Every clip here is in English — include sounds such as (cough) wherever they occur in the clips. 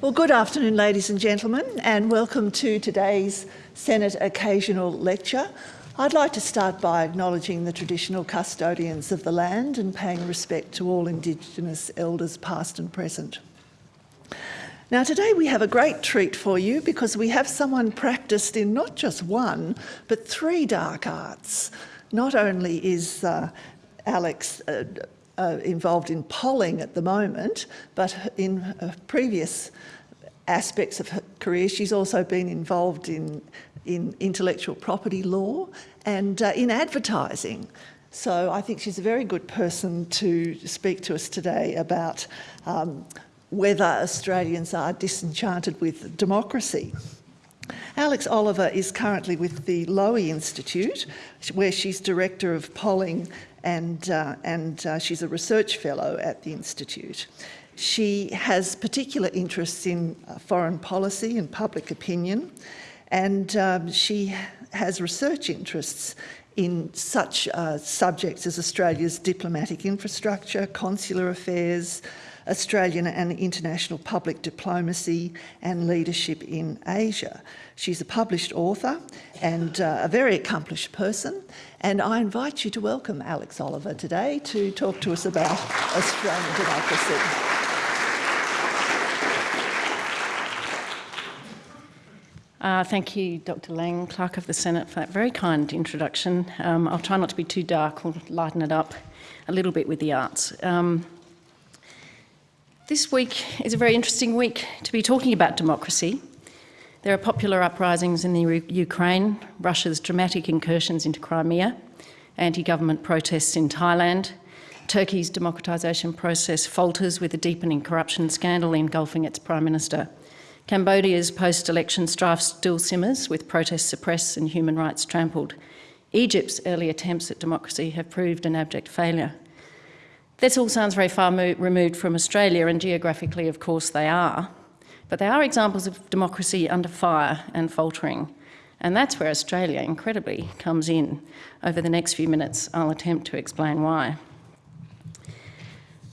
Well, good afternoon, ladies and gentlemen, and welcome to today's Senate Occasional Lecture. I'd like to start by acknowledging the traditional custodians of the land and paying respect to all Indigenous elders past and present. Now today we have a great treat for you because we have someone practiced in not just one, but three dark arts. Not only is uh, Alex uh, uh, involved in polling at the moment, but in uh, previous aspects of her career, she's also been involved in in intellectual property law and uh, in advertising. So I think she's a very good person to speak to us today about um, whether Australians are disenchanted with democracy. Alex Oliver is currently with the Lowy Institute, where she's Director of Polling and, uh, and uh, she's a research fellow at the Institute. She has particular interests in uh, foreign policy and public opinion, and um, she has research interests in such uh, subjects as Australia's diplomatic infrastructure, consular affairs, Australian and international public diplomacy and leadership in Asia. She's a published author and uh, a very accomplished person and I invite you to welcome Alex Oliver today to talk to us about Australian democracy. Uh, thank you, Dr Laing, Clerk of the Senate, for that very kind introduction. Um, I'll try not to be too dark, we'll lighten it up a little bit with the arts. Um, this week is a very interesting week to be talking about democracy. There are popular uprisings in the Ukraine, Russia's dramatic incursions into Crimea, anti-government protests in Thailand, Turkey's democratisation process falters with a deepening corruption scandal engulfing its Prime Minister. Cambodia's post-election strife still simmers, with protests suppressed and human rights trampled. Egypt's early attempts at democracy have proved an abject failure. This all sounds very far removed from Australia, and geographically, of course, they are. But they are examples of democracy under fire and faltering. And that's where Australia, incredibly, comes in. Over the next few minutes, I'll attempt to explain why.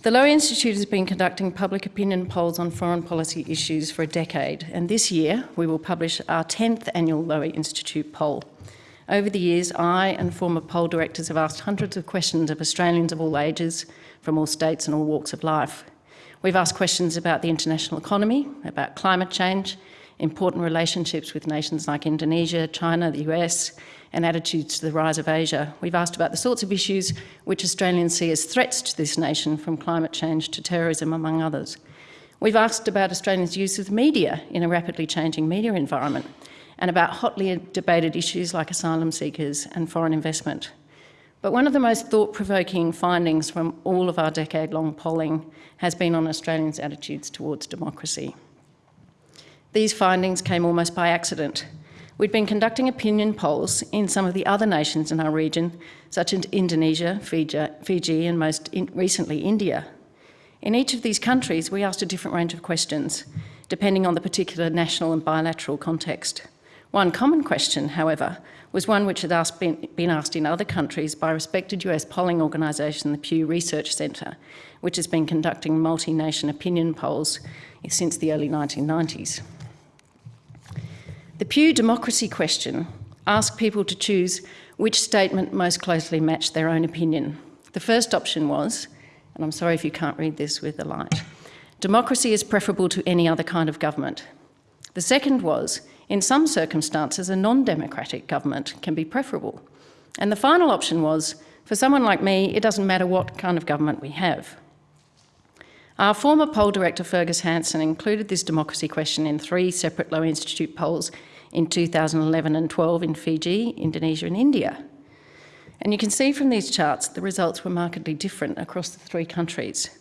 The Lowy Institute has been conducting public opinion polls on foreign policy issues for a decade, and this year we will publish our 10th annual Lowy Institute poll. Over the years, I and former poll directors have asked hundreds of questions of Australians of all ages, from all states and all walks of life. We've asked questions about the international economy, about climate change, important relationships with nations like Indonesia, China, the US, and attitudes to the rise of Asia. We've asked about the sorts of issues which Australians see as threats to this nation, from climate change to terrorism, among others. We've asked about Australians' use of media in a rapidly changing media environment, and about hotly debated issues like asylum seekers and foreign investment. But one of the most thought-provoking findings from all of our decade-long polling has been on Australians' attitudes towards democracy. These findings came almost by accident We'd been conducting opinion polls in some of the other nations in our region, such as Indonesia, Fiji, and most recently India. In each of these countries, we asked a different range of questions, depending on the particular national and bilateral context. One common question, however, was one which had asked, been, been asked in other countries by respected US polling organisation, the Pew Research Centre, which has been conducting multi-nation opinion polls since the early 1990s. The Pew democracy question asked people to choose which statement most closely matched their own opinion. The first option was, and I'm sorry if you can't read this with the light, democracy is preferable to any other kind of government. The second was, in some circumstances, a non-democratic government can be preferable. And the final option was, for someone like me, it doesn't matter what kind of government we have. Our former poll director, Fergus Hanson, included this democracy question in three separate Lowy Institute polls in 2011 and 12 in Fiji, Indonesia and India. And you can see from these charts the results were markedly different across the three countries.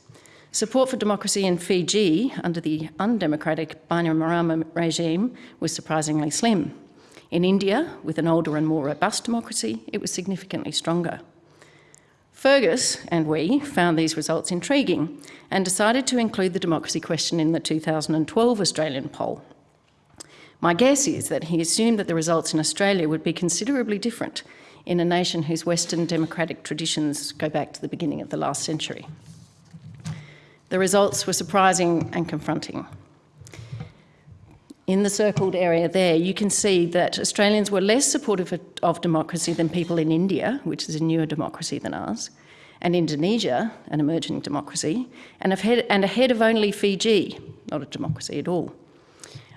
Support for democracy in Fiji under the undemocratic Bainimarama regime was surprisingly slim. In India, with an older and more robust democracy, it was significantly stronger. Fergus and we found these results intriguing and decided to include the democracy question in the 2012 Australian poll. My guess is that he assumed that the results in Australia would be considerably different in a nation whose Western democratic traditions go back to the beginning of the last century. The results were surprising and confronting. in the circled area there, you can see that Australians were less supportive of democracy than people in India, which is a newer democracy than ours, and Indonesia, an emerging democracy, and ahead, and ahead of only Fiji, not a democracy at all.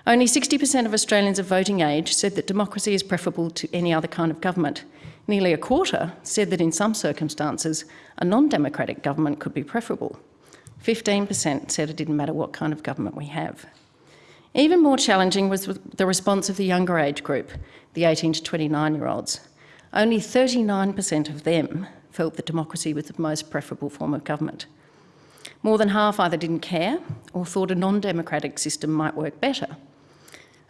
Only 60% of Australians of voting age said that democracy is preferable to any other kind of government. Nearly a quarter said that in some circumstances, a non-democratic government could be preferable. 15% said it didn't matter what kind of government we have. Even more challenging was the response of the younger age group, the 18 to 29 year olds. Only 39% of them felt that democracy was the most preferable form of government. More than half either didn't care or thought a non-democratic system might work better.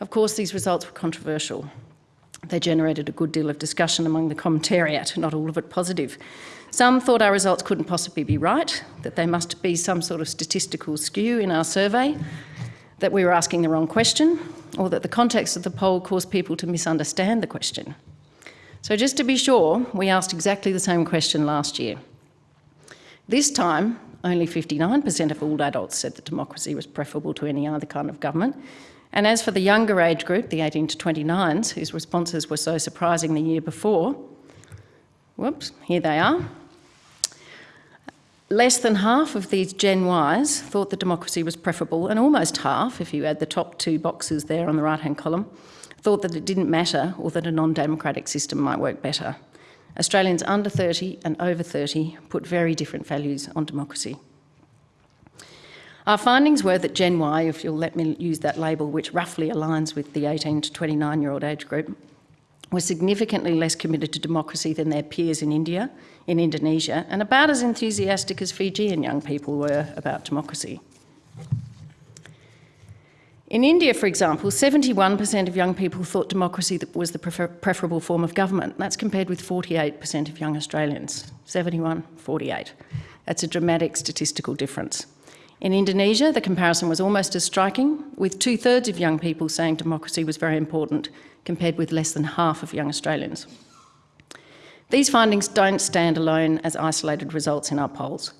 Of course, these results were controversial. They generated a good deal of discussion among the commentariat, not all of it positive. Some thought our results couldn't possibly be right, that there must be some sort of statistical skew in our survey, that we were asking the wrong question, or that the context of the poll caused people to misunderstand the question. So just to be sure, we asked exactly the same question last year. This time, only 59% of all adults said that democracy was preferable to any other kind of government, and as for the younger age group, the 18 to 29s, whose responses were so surprising the year before, whoops, here they are. Less than half of these Gen Ys thought that democracy was preferable, and almost half, if you add the top two boxes there on the right-hand column, thought that it didn't matter or that a non-democratic system might work better. Australians under 30 and over 30 put very different values on democracy. Our findings were that Gen Y, if you'll let me use that label, which roughly aligns with the 18 to 29 year old age group, were significantly less committed to democracy than their peers in India, in Indonesia, and about as enthusiastic as Fijian young people were about democracy. In India, for example, 71% of young people thought democracy was the prefer preferable form of government. That's compared with 48% of young Australians. 71, 48. That's a dramatic statistical difference. In Indonesia, the comparison was almost as striking, with two thirds of young people saying democracy was very important, compared with less than half of young Australians. These findings don't stand alone as isolated results in our polls.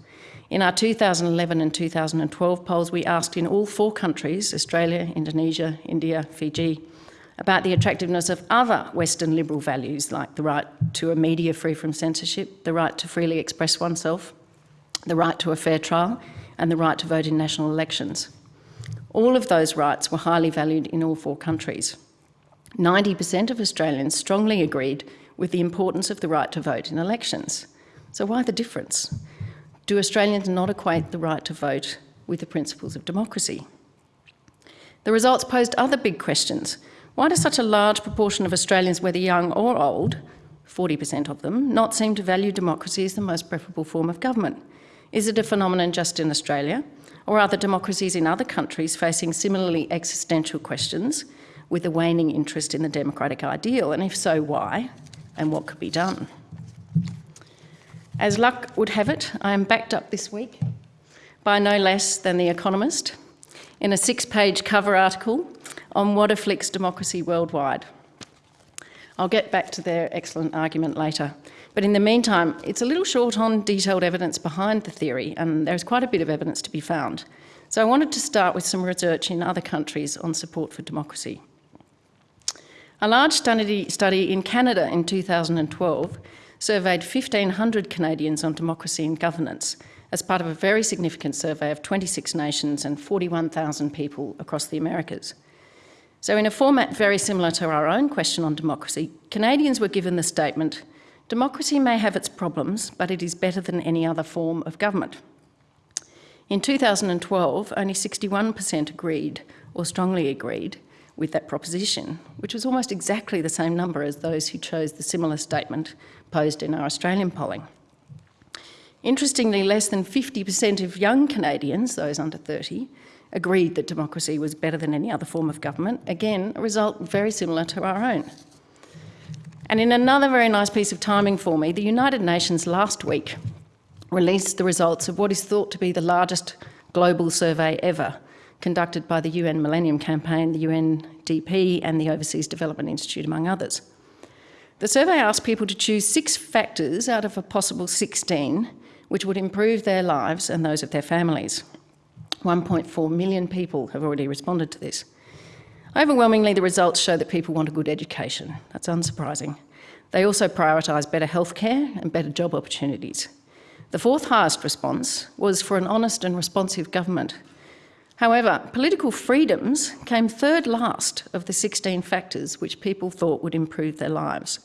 In our 2011 and 2012 polls, we asked in all four countries Australia, Indonesia, India, Fiji about the attractiveness of other Western liberal values like the right to a media free from censorship, the right to freely express oneself, the right to a fair trial, and the right to vote in national elections. All of those rights were highly valued in all four countries. 90% of Australians strongly agreed with the importance of the right to vote in elections. So why the difference? Do Australians not equate the right to vote with the principles of democracy? The results posed other big questions. Why does such a large proportion of Australians, whether young or old, 40% of them, not seem to value democracy as the most preferable form of government? Is it a phenomenon just in Australia? Or are the democracies in other countries facing similarly existential questions with a waning interest in the democratic ideal? And if so, why? And what could be done? As luck would have it, I am backed up this week by no less than The Economist in a six page cover article on what afflicts democracy worldwide. I'll get back to their excellent argument later. But in the meantime, it's a little short on detailed evidence behind the theory, and there's quite a bit of evidence to be found. So I wanted to start with some research in other countries on support for democracy. A large study, study in Canada in 2012 surveyed 1,500 Canadians on democracy and governance as part of a very significant survey of 26 nations and 41,000 people across the Americas. So in a format very similar to our own question on democracy, Canadians were given the statement, Democracy may have its problems, but it is better than any other form of government. In 2012, only 61% agreed or strongly agreed with that proposition, which was almost exactly the same number as those who chose the similar statement posed in our Australian polling. Interestingly, less than 50% of young Canadians, those under 30, agreed that democracy was better than any other form of government. Again, a result very similar to our own. And in another very nice piece of timing for me, the United Nations last week released the results of what is thought to be the largest global survey ever, conducted by the UN Millennium Campaign, the UNDP, and the Overseas Development Institute, among others. The survey asked people to choose six factors out of a possible 16 which would improve their lives and those of their families. 1.4 million people have already responded to this. Overwhelmingly, the results show that people want a good education. That's unsurprising. They also prioritise better healthcare and better job opportunities. The fourth highest response was for an honest and responsive government. However, political freedoms came third last of the 16 factors which people thought would improve their lives.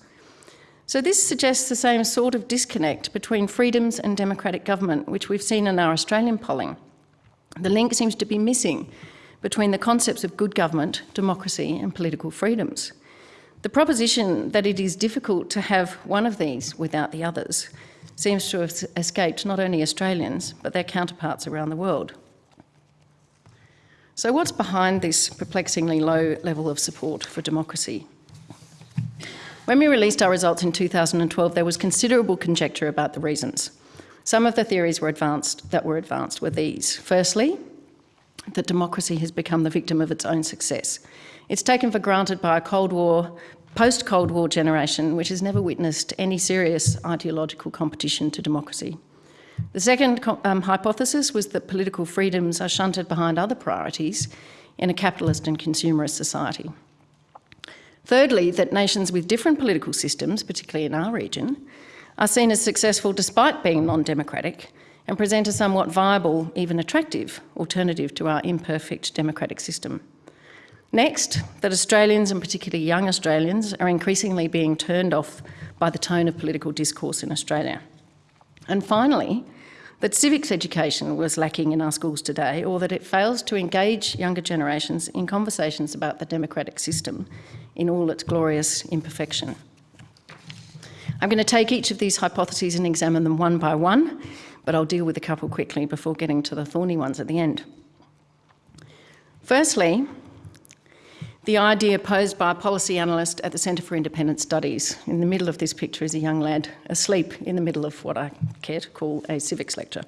So this suggests the same sort of disconnect between freedoms and democratic government, which we've seen in our Australian polling. The link seems to be missing between the concepts of good government, democracy and political freedoms. The proposition that it is difficult to have one of these without the others seems to have escaped not only Australians, but their counterparts around the world. So what's behind this perplexingly low level of support for democracy? When we released our results in 2012, there was considerable conjecture about the reasons. Some of the theories were advanced, that were advanced were these. Firstly, that democracy has become the victim of its own success. It's taken for granted by a Cold War, post-Cold War generation which has never witnessed any serious ideological competition to democracy. The second um, hypothesis was that political freedoms are shunted behind other priorities in a capitalist and consumerist society. Thirdly, that nations with different political systems, particularly in our region, are seen as successful despite being non-democratic and present a somewhat viable, even attractive, alternative to our imperfect democratic system. Next, that Australians, and particularly young Australians, are increasingly being turned off by the tone of political discourse in Australia. And finally, that civics education was lacking in our schools today, or that it fails to engage younger generations in conversations about the democratic system in all its glorious imperfection. I'm going to take each of these hypotheses and examine them one by one, but I'll deal with a couple quickly before getting to the thorny ones at the end. Firstly, the idea posed by a policy analyst at the Centre for Independent Studies. In the middle of this picture is a young lad asleep in the middle of what I care to call a civics lecture.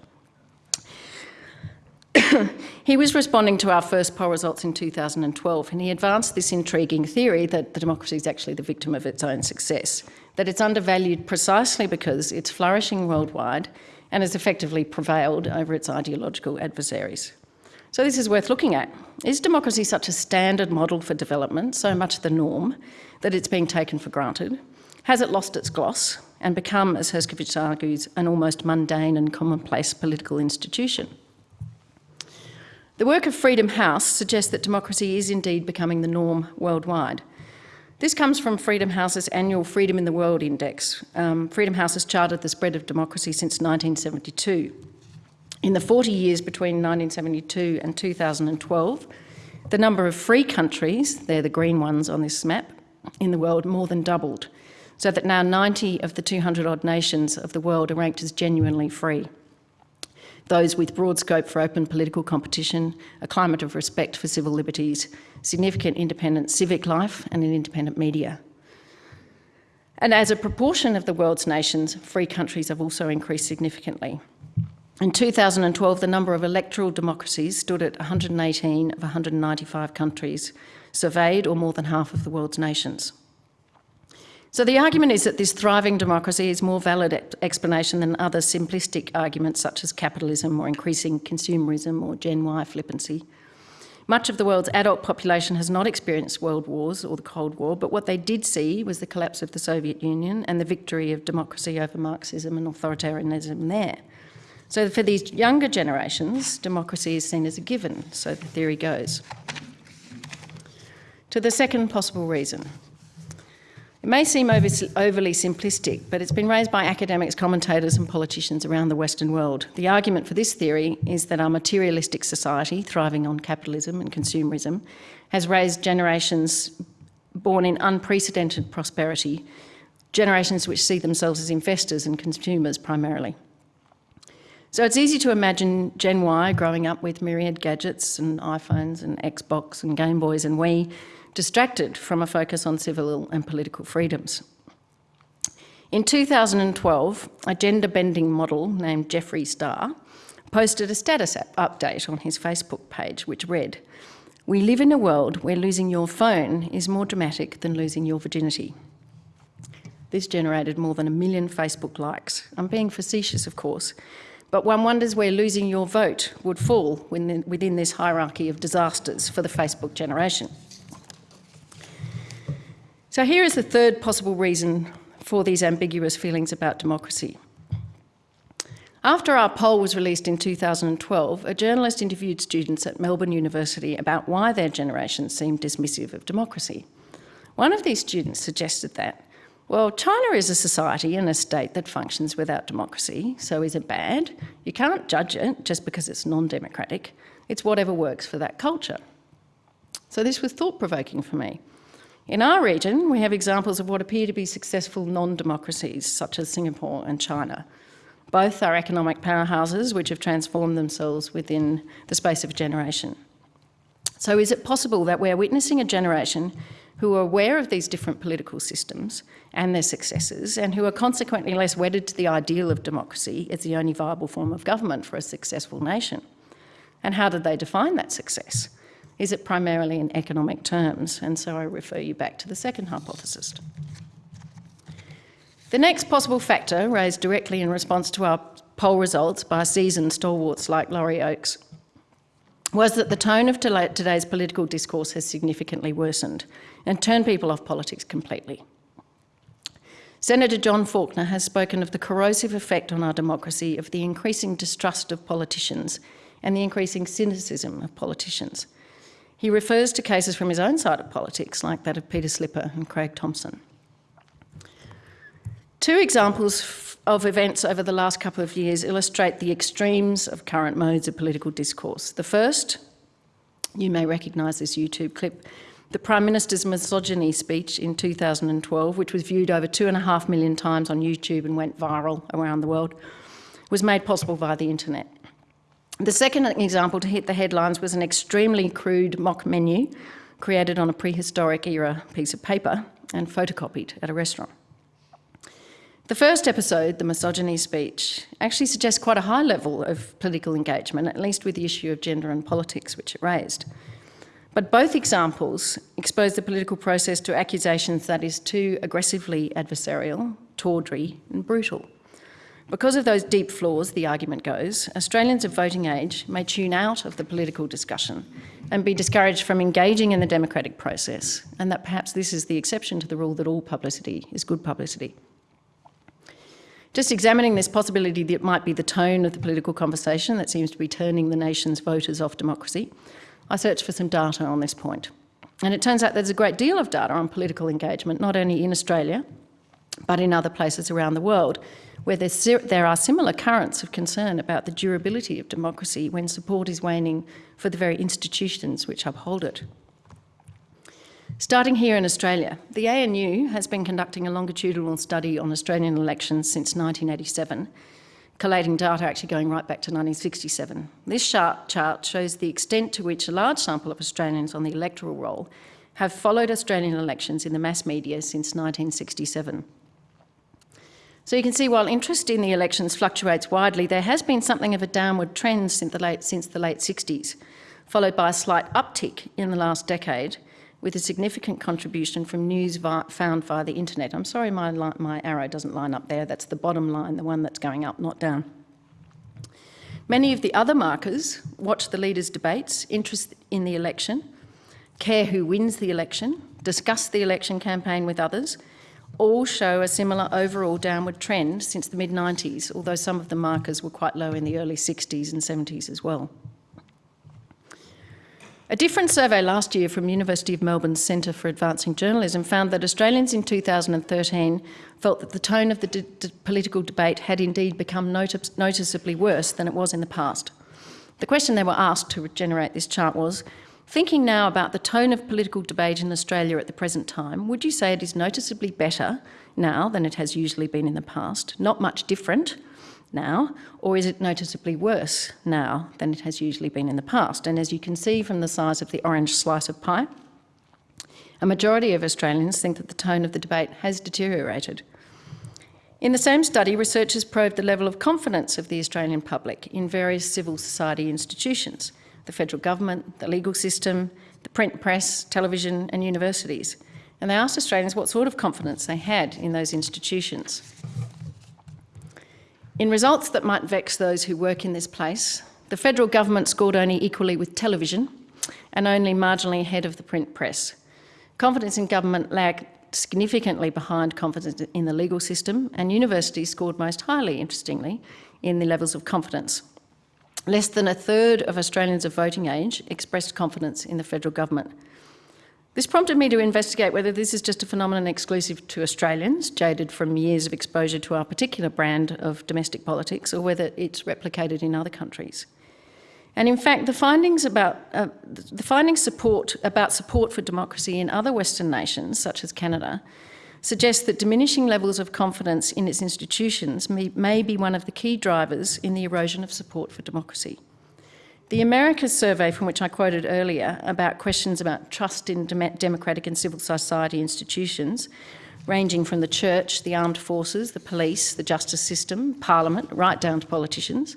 (coughs) he was responding to our first poll results in 2012 and he advanced this intriguing theory that the democracy is actually the victim of its own success, that it's undervalued precisely because it's flourishing worldwide and has effectively prevailed over its ideological adversaries. So this is worth looking at. Is democracy such a standard model for development, so much the norm, that it's being taken for granted? Has it lost its gloss and become, as Herskovits argues, an almost mundane and commonplace political institution? The work of Freedom House suggests that democracy is indeed becoming the norm worldwide. This comes from Freedom House's annual Freedom in the World Index. Um, Freedom House has charted the spread of democracy since 1972. In the 40 years between 1972 and 2012, the number of free countries, they're the green ones on this map, in the world more than doubled, so that now 90 of the 200 odd nations of the world are ranked as genuinely free. Those with broad scope for open political competition, a climate of respect for civil liberties, significant independent civic life and an independent media. And as a proportion of the world's nations, free countries have also increased significantly. In 2012, the number of electoral democracies stood at 118 of 195 countries surveyed, or more than half of the world's nations. So the argument is that this thriving democracy is more valid explanation than other simplistic arguments such as capitalism or increasing consumerism or Gen Y flippancy. Much of the world's adult population has not experienced world wars or the Cold War, but what they did see was the collapse of the Soviet Union and the victory of democracy over Marxism and authoritarianism there. So for these younger generations, democracy is seen as a given, so the theory goes. To the second possible reason, it may seem overly simplistic, but it's been raised by academics, commentators and politicians around the Western world. The argument for this theory is that our materialistic society, thriving on capitalism and consumerism, has raised generations born in unprecedented prosperity, generations which see themselves as investors and consumers primarily. So it's easy to imagine Gen Y growing up with myriad gadgets and iPhones and Xbox and Game Boys and Wii, distracted from a focus on civil and political freedoms. In 2012, a gender-bending model named Jeffree Star posted a status update on his Facebook page which read, we live in a world where losing your phone is more dramatic than losing your virginity. This generated more than a million Facebook likes. I'm being facetious, of course, but one wonders where losing your vote would fall within this hierarchy of disasters for the Facebook generation. So here is the third possible reason for these ambiguous feelings about democracy. After our poll was released in 2012, a journalist interviewed students at Melbourne University about why their generation seemed dismissive of democracy. One of these students suggested that, well, China is a society and a state that functions without democracy, so is it bad? You can't judge it just because it's non-democratic. It's whatever works for that culture. So this was thought-provoking for me. In our region, we have examples of what appear to be successful non-democracies, such as Singapore and China. Both are economic powerhouses which have transformed themselves within the space of a generation. So is it possible that we're witnessing a generation who are aware of these different political systems and their successes and who are consequently less wedded to the ideal of democracy as the only viable form of government for a successful nation? And how did they define that success? Is it primarily in economic terms? And so I refer you back to the second hypothesis. The next possible factor, raised directly in response to our poll results by seasoned stalwarts like Laurie Oakes, was that the tone of today's political discourse has significantly worsened and turned people off politics completely. Senator John Faulkner has spoken of the corrosive effect on our democracy of the increasing distrust of politicians and the increasing cynicism of politicians. He refers to cases from his own side of politics, like that of Peter Slipper and Craig Thomson. Two examples of events over the last couple of years illustrate the extremes of current modes of political discourse. The first, you may recognise this YouTube clip, the Prime Minister's misogyny speech in 2012, which was viewed over two and a half million times on YouTube and went viral around the world, was made possible via the internet. The second example to hit the headlines was an extremely crude mock menu created on a prehistoric era piece of paper and photocopied at a restaurant. The first episode, the misogyny speech, actually suggests quite a high level of political engagement, at least with the issue of gender and politics, which it raised. But both examples expose the political process to accusations that is too aggressively adversarial, tawdry and brutal. Because of those deep flaws, the argument goes, Australians of voting age may tune out of the political discussion and be discouraged from engaging in the democratic process, and that perhaps this is the exception to the rule that all publicity is good publicity. Just examining this possibility that it might be the tone of the political conversation that seems to be turning the nation's voters off democracy, I searched for some data on this point. And it turns out there's a great deal of data on political engagement, not only in Australia, but in other places around the world, where there are similar currents of concern about the durability of democracy when support is waning for the very institutions which uphold it. Starting here in Australia, the ANU has been conducting a longitudinal study on Australian elections since 1987, collating data actually going right back to 1967. This chart shows the extent to which a large sample of Australians on the electoral roll have followed Australian elections in the mass media since 1967. So you can see while interest in the elections fluctuates widely, there has been something of a downward trend since the late, since the late 60s, followed by a slight uptick in the last decade, with a significant contribution from news found via the internet. I'm sorry my, my arrow doesn't line up there, that's the bottom line, the one that's going up, not down. Many of the other markers watch the leaders' debates, interest in the election, care who wins the election, discuss the election campaign with others, all show a similar overall downward trend since the mid-90s, although some of the markers were quite low in the early 60s and 70s as well. A different survey last year from University of Melbourne's Centre for Advancing Journalism found that Australians in 2013 felt that the tone of the political debate had indeed become notice noticeably worse than it was in the past. The question they were asked to generate this chart was, thinking now about the tone of political debate in Australia at the present time, would you say it is noticeably better now than it has usually been in the past, not much different, now, or is it noticeably worse now than it has usually been in the past? And as you can see from the size of the orange slice of pie, a majority of Australians think that the tone of the debate has deteriorated. In the same study, researchers probed the level of confidence of the Australian public in various civil society institutions, the federal government, the legal system, the print press, television and universities. And they asked Australians what sort of confidence they had in those institutions. In results that might vex those who work in this place, the federal government scored only equally with television and only marginally ahead of the print press. Confidence in government lagged significantly behind confidence in the legal system, and universities scored most highly, interestingly, in the levels of confidence. Less than a third of Australians of voting age expressed confidence in the federal government. This prompted me to investigate whether this is just a phenomenon exclusive to Australians, jaded from years of exposure to our particular brand of domestic politics, or whether it's replicated in other countries. And in fact, the findings about uh, the findings support about support for democracy in other Western nations, such as Canada, suggest that diminishing levels of confidence in its institutions may, may be one of the key drivers in the erosion of support for democracy. The Americas survey, from which I quoted earlier, about questions about trust in democratic and civil society institutions, ranging from the church, the armed forces, the police, the justice system, parliament, right down to politicians.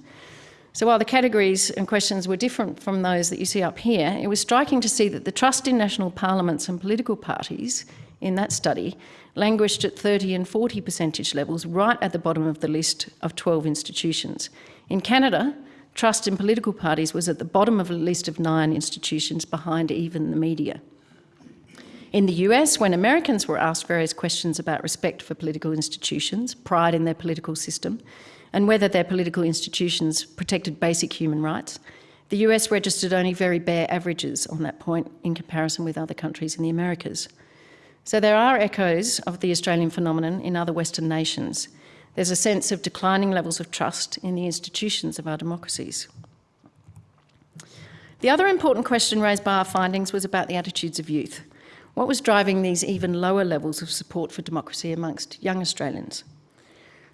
So while the categories and questions were different from those that you see up here, it was striking to see that the trust in national parliaments and political parties in that study languished at 30 and 40 percentage levels right at the bottom of the list of 12 institutions. In Canada, trust in political parties was at the bottom of a list of nine institutions behind even the media. In the US, when Americans were asked various questions about respect for political institutions, pride in their political system, and whether their political institutions protected basic human rights, the US registered only very bare averages on that point in comparison with other countries in the Americas. So there are echoes of the Australian phenomenon in other Western nations, there's a sense of declining levels of trust in the institutions of our democracies. The other important question raised by our findings was about the attitudes of youth. What was driving these even lower levels of support for democracy amongst young Australians?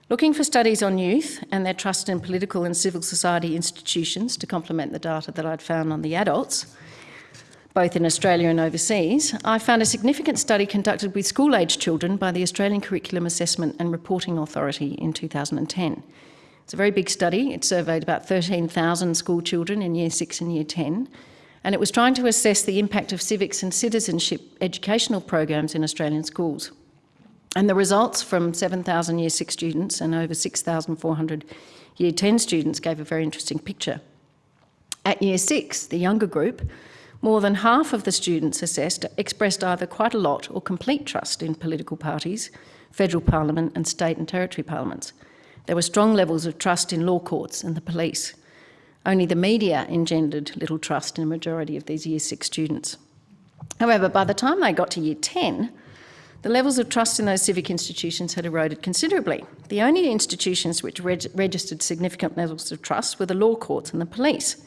Looking for studies on youth and their trust in political and civil society institutions to complement the data that I'd found on the adults, both in Australia and overseas, I found a significant study conducted with school-aged children by the Australian Curriculum Assessment and Reporting Authority in 2010. It's a very big study. It surveyed about 13,000 school children in Year 6 and Year 10, and it was trying to assess the impact of civics and citizenship educational programs in Australian schools. And the results from 7,000 Year 6 students and over 6,400 Year 10 students gave a very interesting picture. At Year 6, the younger group, more than half of the students assessed expressed either quite a lot or complete trust in political parties, federal parliament and state and territory parliaments. There were strong levels of trust in law courts and the police. Only the media engendered little trust in a majority of these Year 6 students. However, by the time they got to Year 10, the levels of trust in those civic institutions had eroded considerably. The only institutions which reg registered significant levels of trust were the law courts and the police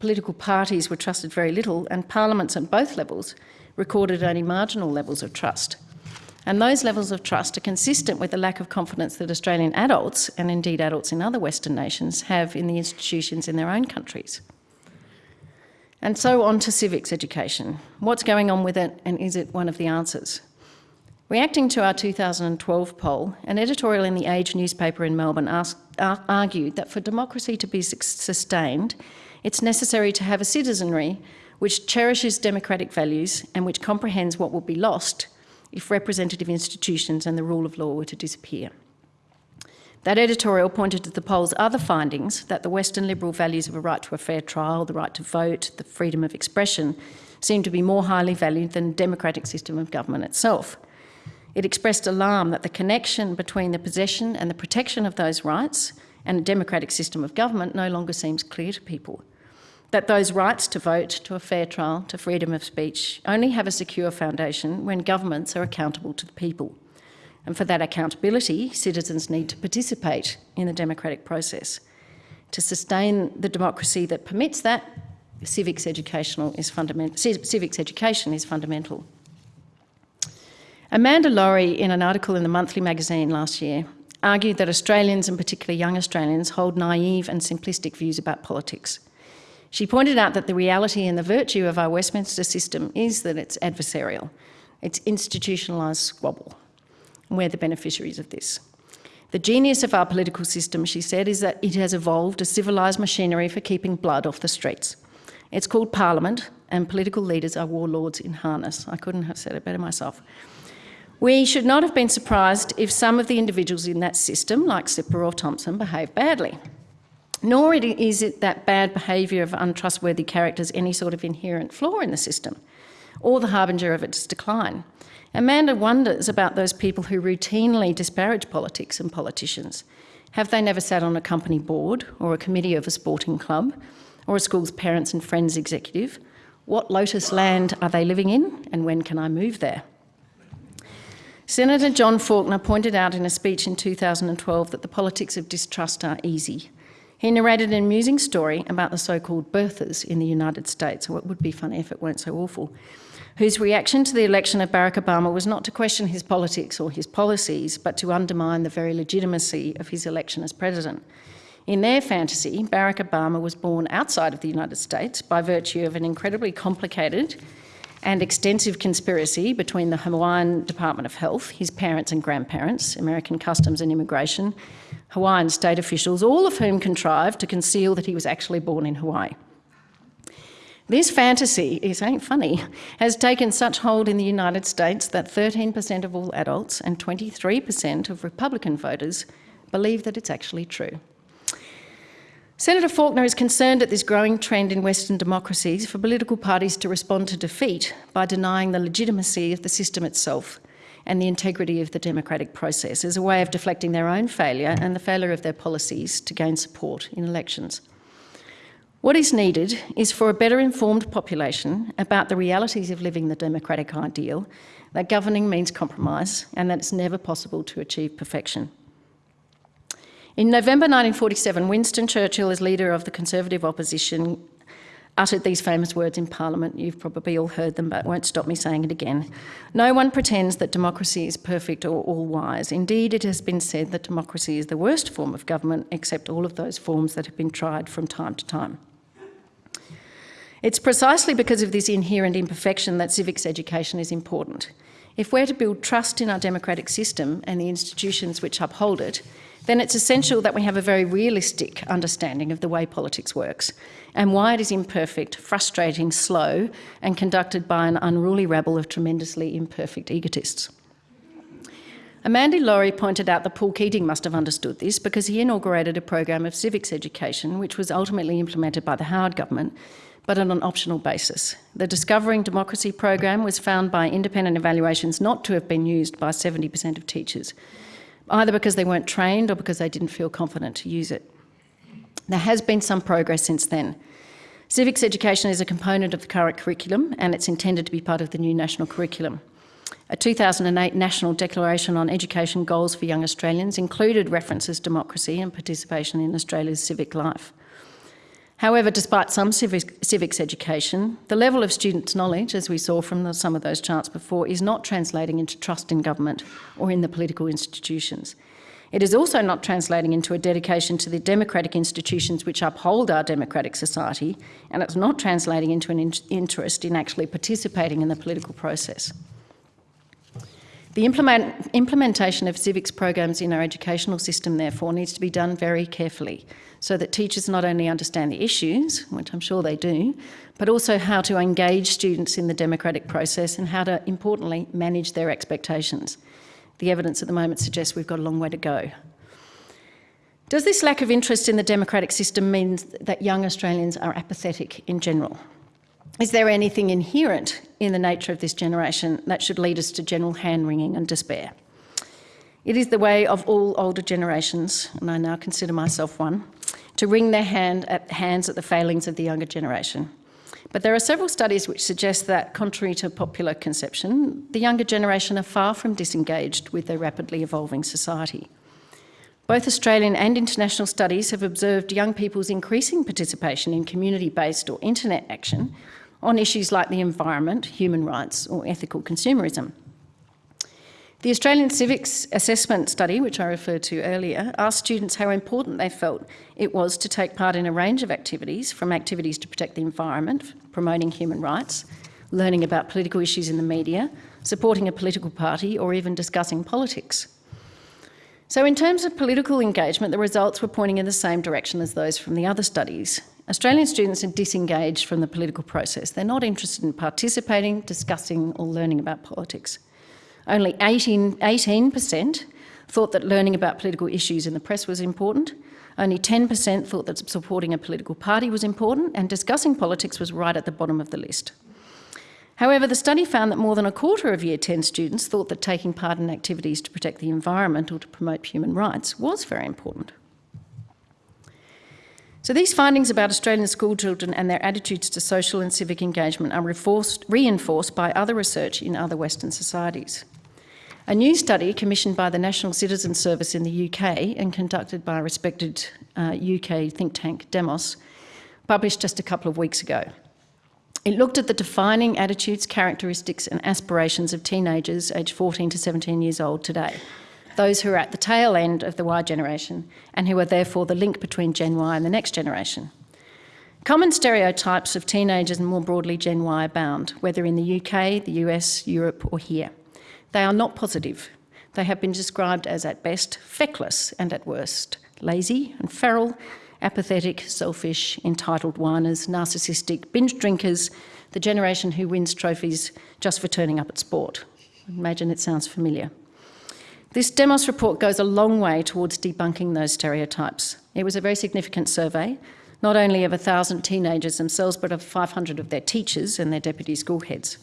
political parties were trusted very little and parliaments at both levels recorded only marginal levels of trust. And those levels of trust are consistent with the lack of confidence that Australian adults, and indeed adults in other Western nations, have in the institutions in their own countries. And so on to civics education. What's going on with it and is it one of the answers? Reacting to our 2012 poll, an editorial in the Age newspaper in Melbourne asked, argued that for democracy to be sustained, it's necessary to have a citizenry which cherishes democratic values and which comprehends what will be lost if representative institutions and the rule of law were to disappear. That editorial pointed to the poll's other findings that the Western liberal values of a right to a fair trial, the right to vote, the freedom of expression seem to be more highly valued than the democratic system of government itself. It expressed alarm that the connection between the possession and the protection of those rights and a democratic system of government no longer seems clear to people that those rights to vote, to a fair trial, to freedom of speech only have a secure foundation when governments are accountable to the people. And for that accountability, citizens need to participate in the democratic process. To sustain the democracy that permits that, civics, educational is civics education is fundamental. Amanda Lohrey, in an article in the Monthly magazine last year, argued that Australians, and particularly young Australians, hold naive and simplistic views about politics. She pointed out that the reality and the virtue of our Westminster system is that it's adversarial. It's institutionalised squabble. we're the beneficiaries of this. The genius of our political system, she said, is that it has evolved a civilised machinery for keeping blood off the streets. It's called Parliament, and political leaders are warlords in harness. I couldn't have said it better myself. We should not have been surprised if some of the individuals in that system, like Slipper or Thomson, behave badly nor is it that bad behaviour of untrustworthy characters any sort of inherent flaw in the system. or the harbinger of its decline. Amanda wonders about those people who routinely disparage politics and politicians. Have they never sat on a company board or a committee of a sporting club or a school's parents and friends executive? What lotus land are they living in and when can I move there? Senator John Faulkner pointed out in a speech in 2012 that the politics of distrust are easy. He narrated an amusing story about the so-called birthers in the United States, it would be funny if it weren't so awful, whose reaction to the election of Barack Obama was not to question his politics or his policies, but to undermine the very legitimacy of his election as president. In their fantasy, Barack Obama was born outside of the United States by virtue of an incredibly complicated and extensive conspiracy between the Hawaiian Department of Health, his parents and grandparents, American Customs and Immigration, Hawaiian state officials, all of whom contrived to conceal that he was actually born in Hawaii. This fantasy, is ain't funny, has taken such hold in the United States that 13% of all adults and 23% of Republican voters believe that it's actually true. Senator Faulkner is concerned at this growing trend in Western democracies for political parties to respond to defeat by denying the legitimacy of the system itself and the integrity of the democratic process as a way of deflecting their own failure and the failure of their policies to gain support in elections. What is needed is for a better informed population about the realities of living the democratic ideal, that governing means compromise and that it's never possible to achieve perfection. In November 1947, Winston Churchill, as leader of the Conservative opposition, uttered these famous words in Parliament. You've probably all heard them, but won't stop me saying it again. No one pretends that democracy is perfect or all wise. Indeed, it has been said that democracy is the worst form of government, except all of those forms that have been tried from time to time. It's precisely because of this inherent imperfection that civics education is important. If we're to build trust in our democratic system and the institutions which uphold it, then it's essential that we have a very realistic understanding of the way politics works and why it is imperfect, frustrating, slow, and conducted by an unruly rabble of tremendously imperfect egotists. Amanda Lohrey pointed out that Paul Keating must have understood this because he inaugurated a program of civics education which was ultimately implemented by the Howard government but on an optional basis. The Discovering Democracy program was found by independent evaluations not to have been used by 70% of teachers either because they weren't trained or because they didn't feel confident to use it. There has been some progress since then. Civics education is a component of the current curriculum and it's intended to be part of the new national curriculum. A 2008 National Declaration on Education Goals for Young Australians included references to democracy and participation in Australia's civic life. However, despite some civics education, the level of students' knowledge, as we saw from the, some of those charts before, is not translating into trust in government or in the political institutions. It is also not translating into a dedication to the democratic institutions which uphold our democratic society, and it's not translating into an in interest in actually participating in the political process. The implement implementation of civics programs in our educational system, therefore, needs to be done very carefully so that teachers not only understand the issues, which I'm sure they do, but also how to engage students in the democratic process and how to, importantly, manage their expectations. The evidence at the moment suggests we've got a long way to go. Does this lack of interest in the democratic system mean that young Australians are apathetic in general? Is there anything inherent in the nature of this generation that should lead us to general hand-wringing and despair? It is the way of all older generations, and I now consider myself one, to wring their hand at, hands at the failings of the younger generation. But there are several studies which suggest that, contrary to popular conception, the younger generation are far from disengaged with their rapidly evolving society. Both Australian and international studies have observed young people's increasing participation in community-based or internet action on issues like the environment, human rights or ethical consumerism. The Australian Civics Assessment Study, which I referred to earlier, asked students how important they felt it was to take part in a range of activities, from activities to protect the environment, promoting human rights, learning about political issues in the media, supporting a political party, or even discussing politics. So in terms of political engagement, the results were pointing in the same direction as those from the other studies. Australian students are disengaged from the political process. They're not interested in participating, discussing or learning about politics. Only 18, 18% thought that learning about political issues in the press was important. Only 10% thought that supporting a political party was important and discussing politics was right at the bottom of the list. However, the study found that more than a quarter of Year 10 students thought that taking part in activities to protect the environment or to promote human rights was very important. So these findings about Australian schoolchildren and their attitudes to social and civic engagement are reinforced by other research in other Western societies. A new study commissioned by the National Citizen Service in the UK and conducted by a respected uh, UK think tank, Demos, published just a couple of weeks ago. It looked at the defining attitudes, characteristics and aspirations of teenagers aged 14 to 17 years old today those who are at the tail end of the Y generation and who are therefore the link between Gen Y and the next generation. Common stereotypes of teenagers and more broadly Gen Y abound, whether in the UK, the US, Europe or here. They are not positive. They have been described as at best feckless and at worst lazy and feral, apathetic, selfish, entitled whiners, narcissistic, binge drinkers, the generation who wins trophies just for turning up at sport. Imagine it sounds familiar. This Demos report goes a long way towards debunking those stereotypes. It was a very significant survey, not only of 1,000 teenagers themselves, but of 500 of their teachers and their deputy school heads.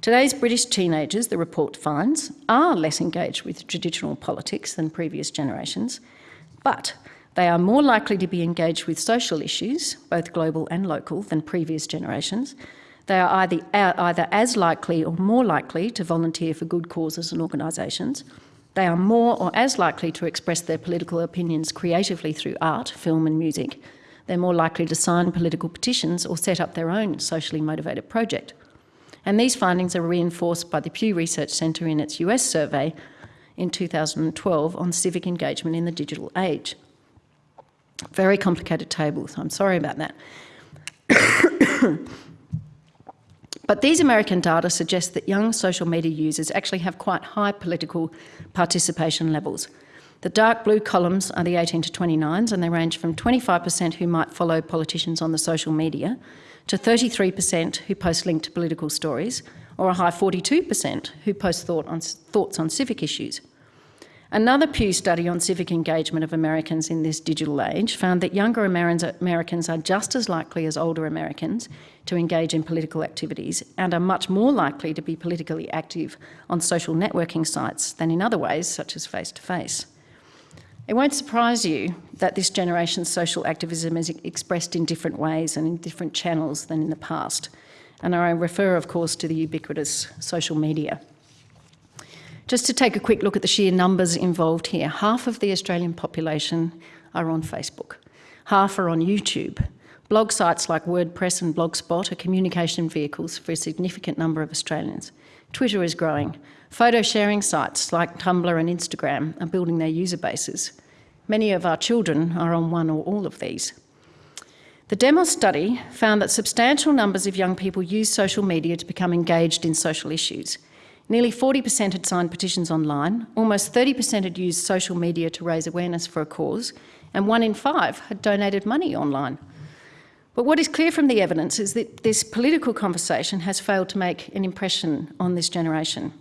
Today's British teenagers, the report finds, are less engaged with traditional politics than previous generations, but they are more likely to be engaged with social issues, both global and local, than previous generations. They are either, either as likely or more likely to volunteer for good causes and organisations, they are more or as likely to express their political opinions creatively through art, film and music. They're more likely to sign political petitions or set up their own socially motivated project. And these findings are reinforced by the Pew Research Centre in its US survey in 2012 on civic engagement in the digital age. Very complicated tables, I'm sorry about that. But these American data suggest that young social media users actually have quite high political participation levels. The dark blue columns are the 18 to 29s and they range from 25% who might follow politicians on the social media to 33% who post linked political stories or a high 42% who post thought on, thoughts on civic issues. Another Pew study on civic engagement of Americans in this digital age found that younger Americans are just as likely as older Americans to engage in political activities and are much more likely to be politically active on social networking sites than in other ways, such as face-to-face. -face. It won't surprise you that this generation's social activism is expressed in different ways and in different channels than in the past. And I refer, of course, to the ubiquitous social media. Just to take a quick look at the sheer numbers involved here, half of the Australian population are on Facebook, half are on YouTube. Blog sites like WordPress and Blogspot are communication vehicles for a significant number of Australians. Twitter is growing. Photo sharing sites like Tumblr and Instagram are building their user bases. Many of our children are on one or all of these. The Demos study found that substantial numbers of young people use social media to become engaged in social issues. Nearly 40% had signed petitions online, almost 30% had used social media to raise awareness for a cause, and one in five had donated money online. But what is clear from the evidence is that this political conversation has failed to make an impression on this generation.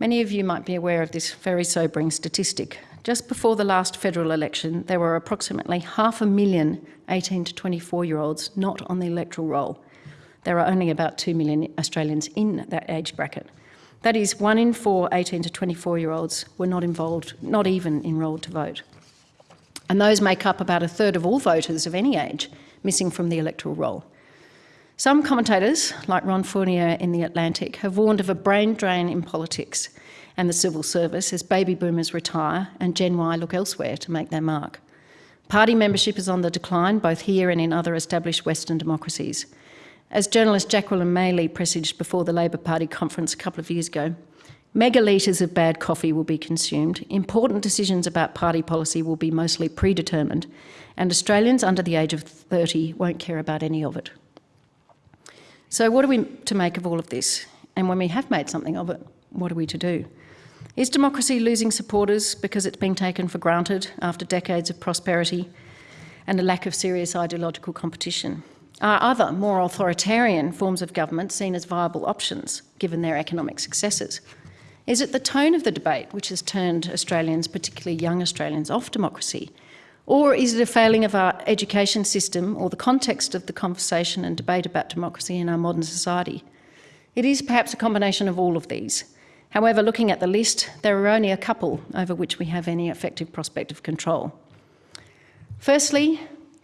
Many of you might be aware of this very sobering statistic. Just before the last federal election, there were approximately half a million 18 to 24 year olds not on the electoral roll. There are only about 2 million Australians in that age bracket. That is, one in four 18 to 24 year olds were not involved, not even enrolled to vote. And those make up about a third of all voters of any age missing from the electoral roll. Some commentators, like Ron Fournier in The Atlantic, have warned of a brain drain in politics and the civil service as baby boomers retire and Gen Y look elsewhere to make their mark. Party membership is on the decline, both here and in other established Western democracies. As journalist Jacqueline Maley presaged before the Labor Party conference a couple of years ago, megalitres of bad coffee will be consumed, important decisions about party policy will be mostly predetermined, and Australians under the age of 30 won't care about any of it. So what are we to make of all of this? And when we have made something of it, what are we to do? Is democracy losing supporters because it's being taken for granted after decades of prosperity and a lack of serious ideological competition? Are other, more authoritarian forms of government seen as viable options, given their economic successes? Is it the tone of the debate which has turned Australians, particularly young Australians, off democracy? Or is it a failing of our education system or the context of the conversation and debate about democracy in our modern society? It is perhaps a combination of all of these. However, looking at the list, there are only a couple over which we have any effective prospect of control. Firstly,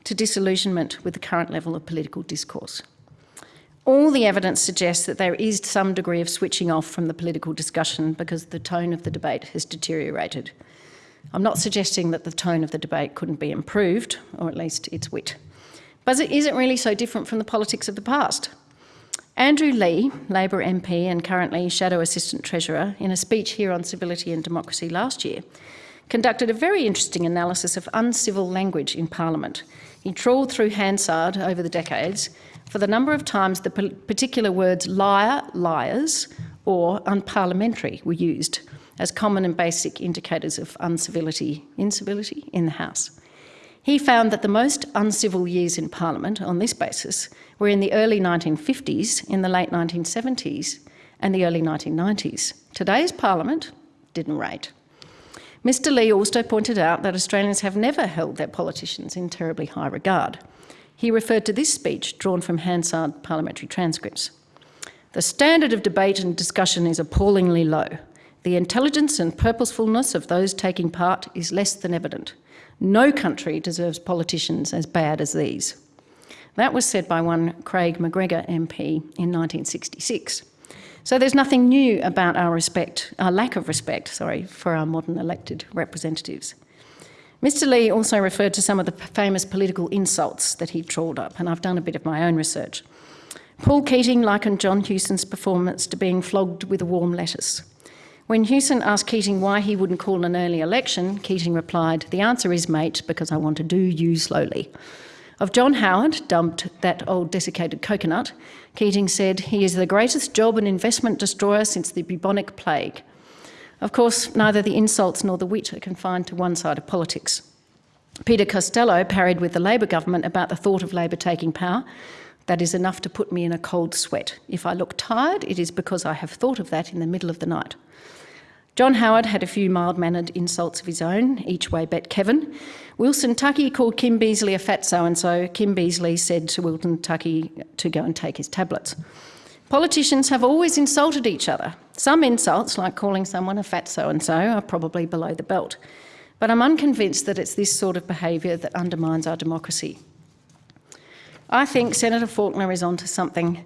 to disillusionment with the current level of political discourse. All the evidence suggests that there is some degree of switching off from the political discussion because the tone of the debate has deteriorated. I'm not suggesting that the tone of the debate couldn't be improved, or at least its wit. But it isn't really so different from the politics of the past. Andrew Leigh, Labor MP and currently Shadow Assistant Treasurer, in a speech here on civility and democracy last year, conducted a very interesting analysis of uncivil language in Parliament. He trawled through Hansard over the decades for the number of times the particular words liar, liars, or unparliamentary were used as common and basic indicators of uncivility, incivility in the House. He found that the most uncivil years in Parliament on this basis were in the early 1950s, in the late 1970s, and the early 1990s. Today's Parliament didn't rate. Mr Leigh also pointed out that Australians have never held their politicians in terribly high regard. He referred to this speech drawn from Hansard parliamentary transcripts. The standard of debate and discussion is appallingly low. The intelligence and purposefulness of those taking part is less than evident. No country deserves politicians as bad as these. That was said by one Craig McGregor MP in 1966. So there's nothing new about our respect, our lack of respect, sorry, for our modern elected representatives. Mr Leigh also referred to some of the famous political insults that he trawled up, and I've done a bit of my own research. Paul Keating likened John Hewson's performance to being flogged with a warm lettuce. When Hewson asked Keating why he wouldn't call an early election, Keating replied, The answer is, mate, because I want to do you slowly. Of John Howard, dubbed that old desiccated coconut, Keating said, He is the greatest job and investment destroyer since the bubonic plague. Of course, neither the insults nor the wit are confined to one side of politics. Peter Costello parried with the Labor government about the thought of Labor taking power. That is enough to put me in a cold sweat. If I look tired, it is because I have thought of that in the middle of the night. John Howard had a few mild-mannered insults of his own, each way bet Kevin. Wilson Tuckey called Kim Beazley a fat so-and-so. Kim Beazley said to Wilson Tuckey to go and take his tablets. Politicians have always insulted each other. Some insults, like calling someone a fat so-and-so, are probably below the belt. But I'm unconvinced that it's this sort of behaviour that undermines our democracy. I think Senator Faulkner is onto something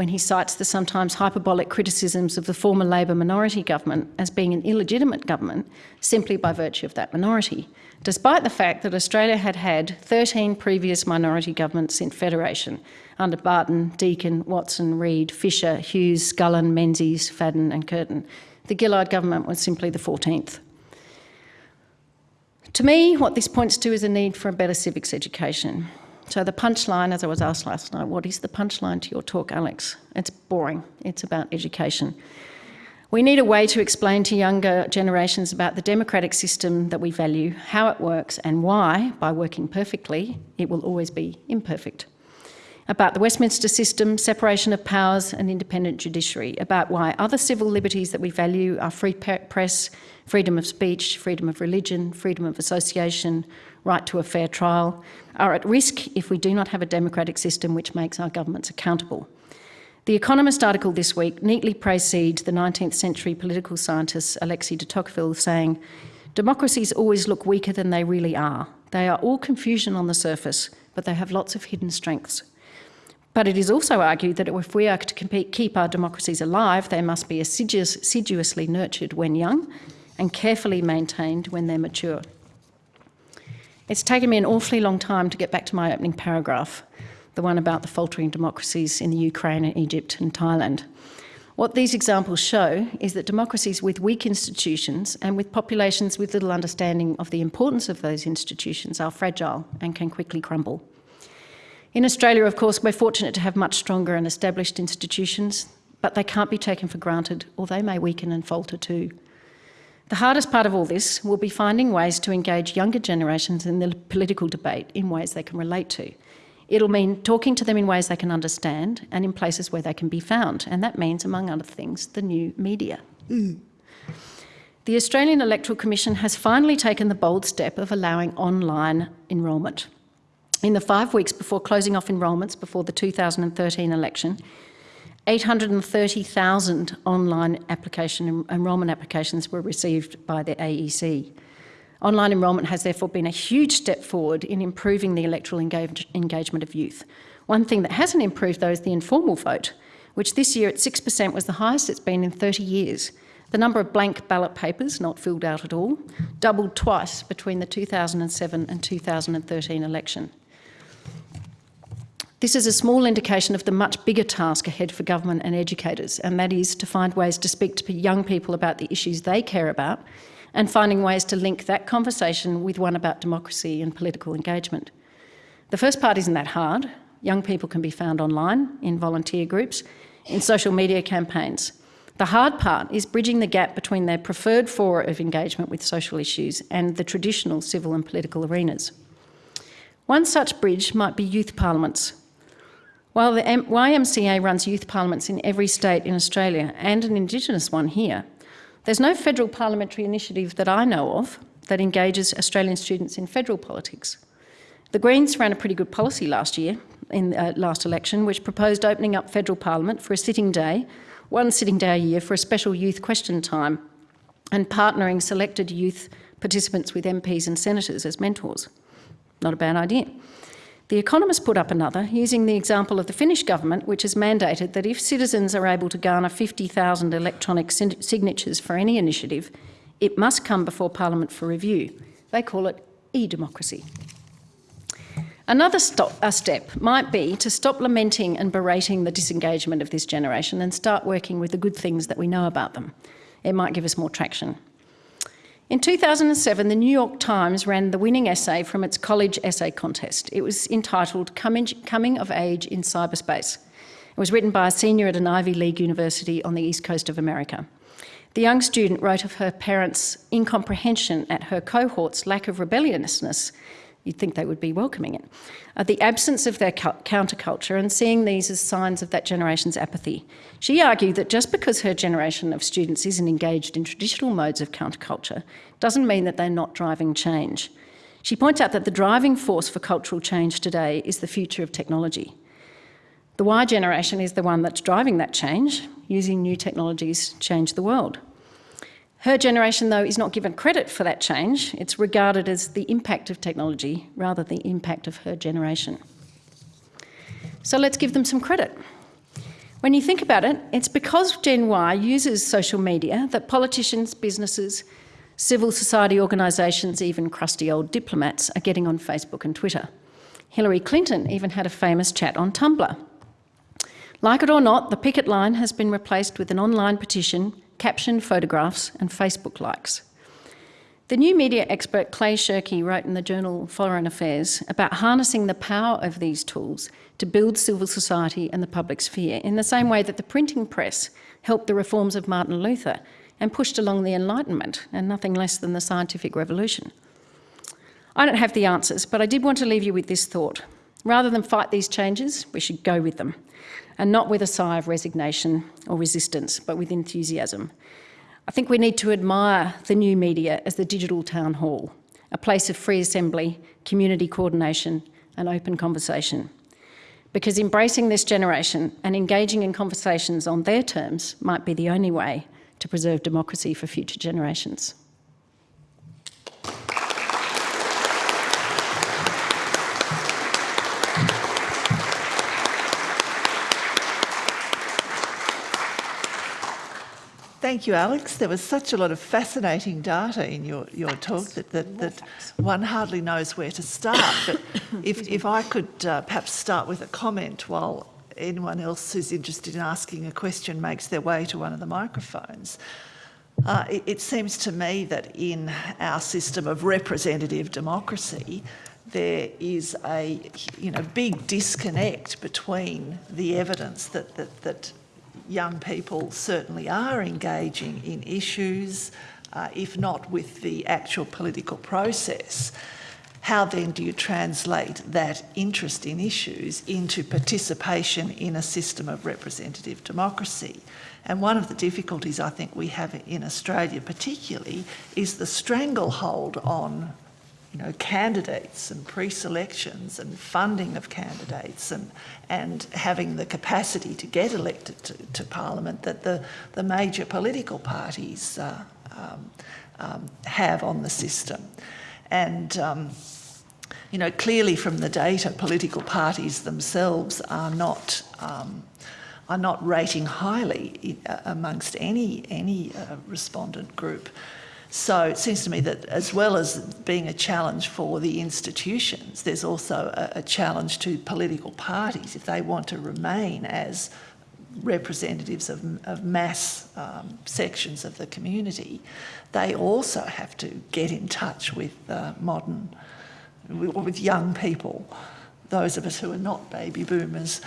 when he cites the sometimes hyperbolic criticisms of the former Labor minority government as being an illegitimate government simply by virtue of that minority, despite the fact that Australia had had 13 previous minority governments in Federation under Barton, Deakin, Watson, Reid, Fisher, Hughes, Scullin, Menzies, Fadden and Curtin. The Gillard government was simply the 14th. To me, what this points to is a need for a better civics education. So the punchline, as I was asked last night, what is the punchline to your talk, Alex? It's boring. It's about education. We need a way to explain to younger generations about the democratic system that we value, how it works and why, by working perfectly, it will always be imperfect. About the Westminster system, separation of powers and independent judiciary, about why other civil liberties that we value are free press, freedom of speech, freedom of religion, freedom of association, right to a fair trial, are at risk if we do not have a democratic system which makes our governments accountable. The Economist article this week neatly precedes the 19th century political scientist Alexis de Tocqueville saying, democracies always look weaker than they really are. They are all confusion on the surface, but they have lots of hidden strengths. But it is also argued that if we are to compete, keep our democracies alive, they must be assiduous, assiduously nurtured when young and carefully maintained when they're mature. It's taken me an awfully long time to get back to my opening paragraph, the one about the faltering democracies in the Ukraine and Egypt and Thailand. What these examples show is that democracies with weak institutions and with populations with little understanding of the importance of those institutions are fragile and can quickly crumble. In Australia, of course, we're fortunate to have much stronger and established institutions, but they can't be taken for granted or they may weaken and falter too. The hardest part of all this will be finding ways to engage younger generations in the political debate in ways they can relate to. It'll mean talking to them in ways they can understand and in places where they can be found. And that means, among other things, the new media. Mm. The Australian Electoral Commission has finally taken the bold step of allowing online enrolment. In the five weeks before closing off enrolments before the 2013 election, 830,000 online application enrolment applications were received by the AEC. Online enrolment has therefore been a huge step forward in improving the electoral engage engagement of youth. One thing that hasn't improved though is the informal vote, which this year at 6% was the highest it's been in 30 years. The number of blank ballot papers not filled out at all doubled twice between the 2007 and 2013 election. This is a small indication of the much bigger task ahead for government and educators, and that is to find ways to speak to young people about the issues they care about and finding ways to link that conversation with one about democracy and political engagement. The first part isn't that hard. Young people can be found online, in volunteer groups, in social media campaigns. The hard part is bridging the gap between their preferred fora of engagement with social issues and the traditional civil and political arenas. One such bridge might be youth parliaments. While the YMCA runs youth parliaments in every state in Australia and an Indigenous one here, there's no federal parliamentary initiative that I know of that engages Australian students in federal politics. The Greens ran a pretty good policy last year, in uh, last election, which proposed opening up federal parliament for a sitting day, one sitting day a year for a special youth question time, and partnering selected youth participants with MPs and senators as mentors. Not a bad idea. The Economist put up another, using the example of the Finnish government, which has mandated that if citizens are able to garner 50,000 electronic signatures for any initiative, it must come before Parliament for review. They call it e-democracy. Another stop, step might be to stop lamenting and berating the disengagement of this generation and start working with the good things that we know about them. It might give us more traction. In 2007, the New York Times ran the winning essay from its college essay contest. It was entitled Coming of Age in Cyberspace. It was written by a senior at an Ivy League university on the east coast of America. The young student wrote of her parents' incomprehension at her cohort's lack of rebelliousness You'd think they would be welcoming it. Uh, the absence of their counterculture and seeing these as signs of that generation's apathy. She argued that just because her generation of students isn't engaged in traditional modes of counterculture doesn't mean that they're not driving change. She points out that the driving force for cultural change today is the future of technology. The Y generation is the one that's driving that change, using new technologies to change the world. Her generation, though, is not given credit for that change. It's regarded as the impact of technology rather than the impact of her generation. So let's give them some credit. When you think about it, it's because Gen Y uses social media that politicians, businesses, civil society organisations, even crusty old diplomats are getting on Facebook and Twitter. Hillary Clinton even had a famous chat on Tumblr. Like it or not, the picket line has been replaced with an online petition captioned photographs and Facebook likes. The new media expert Clay Shirky wrote in the journal Foreign Affairs about harnessing the power of these tools to build civil society and the public sphere in the same way that the printing press helped the reforms of Martin Luther and pushed along the Enlightenment and nothing less than the scientific revolution. I don't have the answers, but I did want to leave you with this thought. Rather than fight these changes, we should go with them and not with a sigh of resignation or resistance, but with enthusiasm. I think we need to admire the new media as the digital town hall, a place of free assembly, community coordination and open conversation. Because embracing this generation and engaging in conversations on their terms might be the only way to preserve democracy for future generations. Thank you, Alex. There was such a lot of fascinating data in your, your talk that, that, that one hardly knows where to start. But (coughs) if, if I could uh, perhaps start with a comment while anyone else who's interested in asking a question makes their way to one of the microphones. Uh, it, it seems to me that in our system of representative democracy, there is a you know big disconnect between the evidence that that, that young people certainly are engaging in issues, uh, if not with the actual political process. How then do you translate that interest in issues into participation in a system of representative democracy? And one of the difficulties I think we have in Australia particularly is the stranglehold on you know, candidates and pre-selections and funding of candidates and and having the capacity to get elected to, to Parliament that the, the major political parties uh, um, um, have on the system. And um, you know, clearly from the data, political parties themselves are not um, are not rating highly uh, amongst any any uh, respondent group. So it seems to me that as well as being a challenge for the institutions, there's also a, a challenge to political parties if they want to remain as representatives of, of mass um, sections of the community, they also have to get in touch with uh, modern, with young people, those of us who are not baby boomers.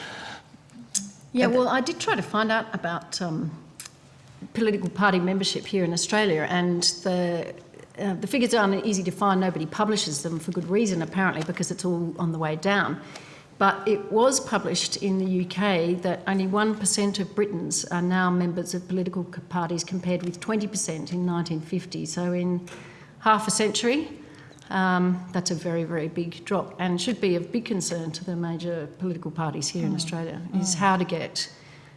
Yeah, well, I did try to find out about um, political party membership here in Australia, and the uh, the figures aren't easy to find. Nobody publishes them for good reason, apparently, because it's all on the way down. But it was published in the UK that only 1% of Britons are now members of political parties compared with 20% in 1950. So in half a century, um, that's a very, very big drop and should be of big concern to the major political parties here mm. in Australia, is mm. how to get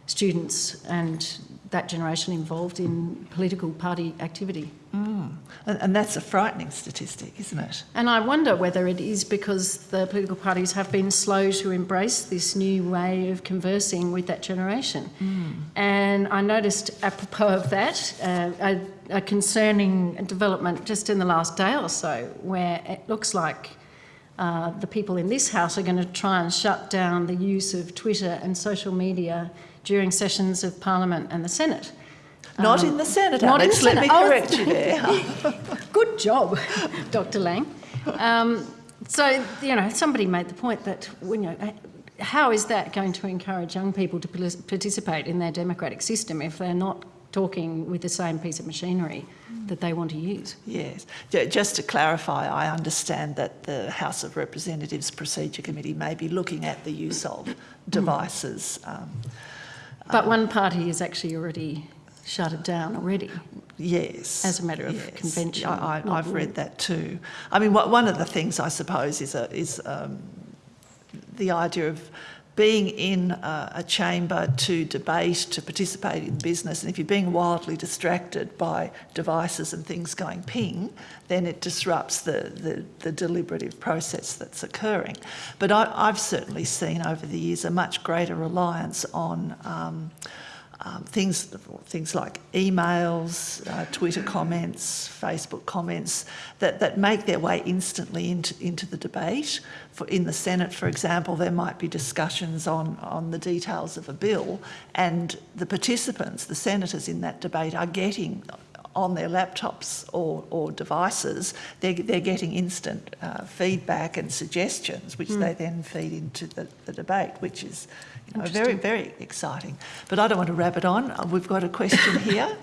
students and that generation involved in political party activity. Mm. And, that's a frightening statistic, isn't it? And I wonder whether it is because the political parties have been slow to embrace this new way of conversing with that generation. Mm. And I noticed, apropos of that, uh, a, a concerning development just in the last day or so, where it looks like uh, the people in this house are going to try and shut down the use of Twitter and social media during sessions of Parliament and the Senate. Not um, in the Senate, not Alex. In the Let me correct oh, you (laughs) there. Good job, Dr. Laing. Um, so, you know, somebody made the point that, you know, how is that going to encourage young people to participate in their democratic system if they're not talking with the same piece of machinery that they want to use. Yes. Just to clarify, I understand that the House of Representatives Procedure Committee may be looking at the use of devices. Um, but um, one party has actually already shut it down already. Yes. As a matter of yes. convention. I, have read that too. I mean, one of the things I suppose is, a, is um, the idea of being in a, a, chamber to debate, to participate in business, and if you're being wildly distracted by devices and things going ping, then it disrupts the, the, the deliberative process that's occurring. But I, have certainly seen over the years a much greater reliance on um, um, things, things like emails, uh, Twitter comments, Facebook comments that, that make their way instantly into, into the debate. For, in the Senate, for example, there might be discussions on, on the details of a bill and the participants, the senators in that debate are getting on their laptops or, or devices, they're, they're getting instant uh, feedback and suggestions, which mm. they then feed into the, the debate, which is you very, very exciting. But I don't want to wrap it on. Uh, we've got a question (laughs) here.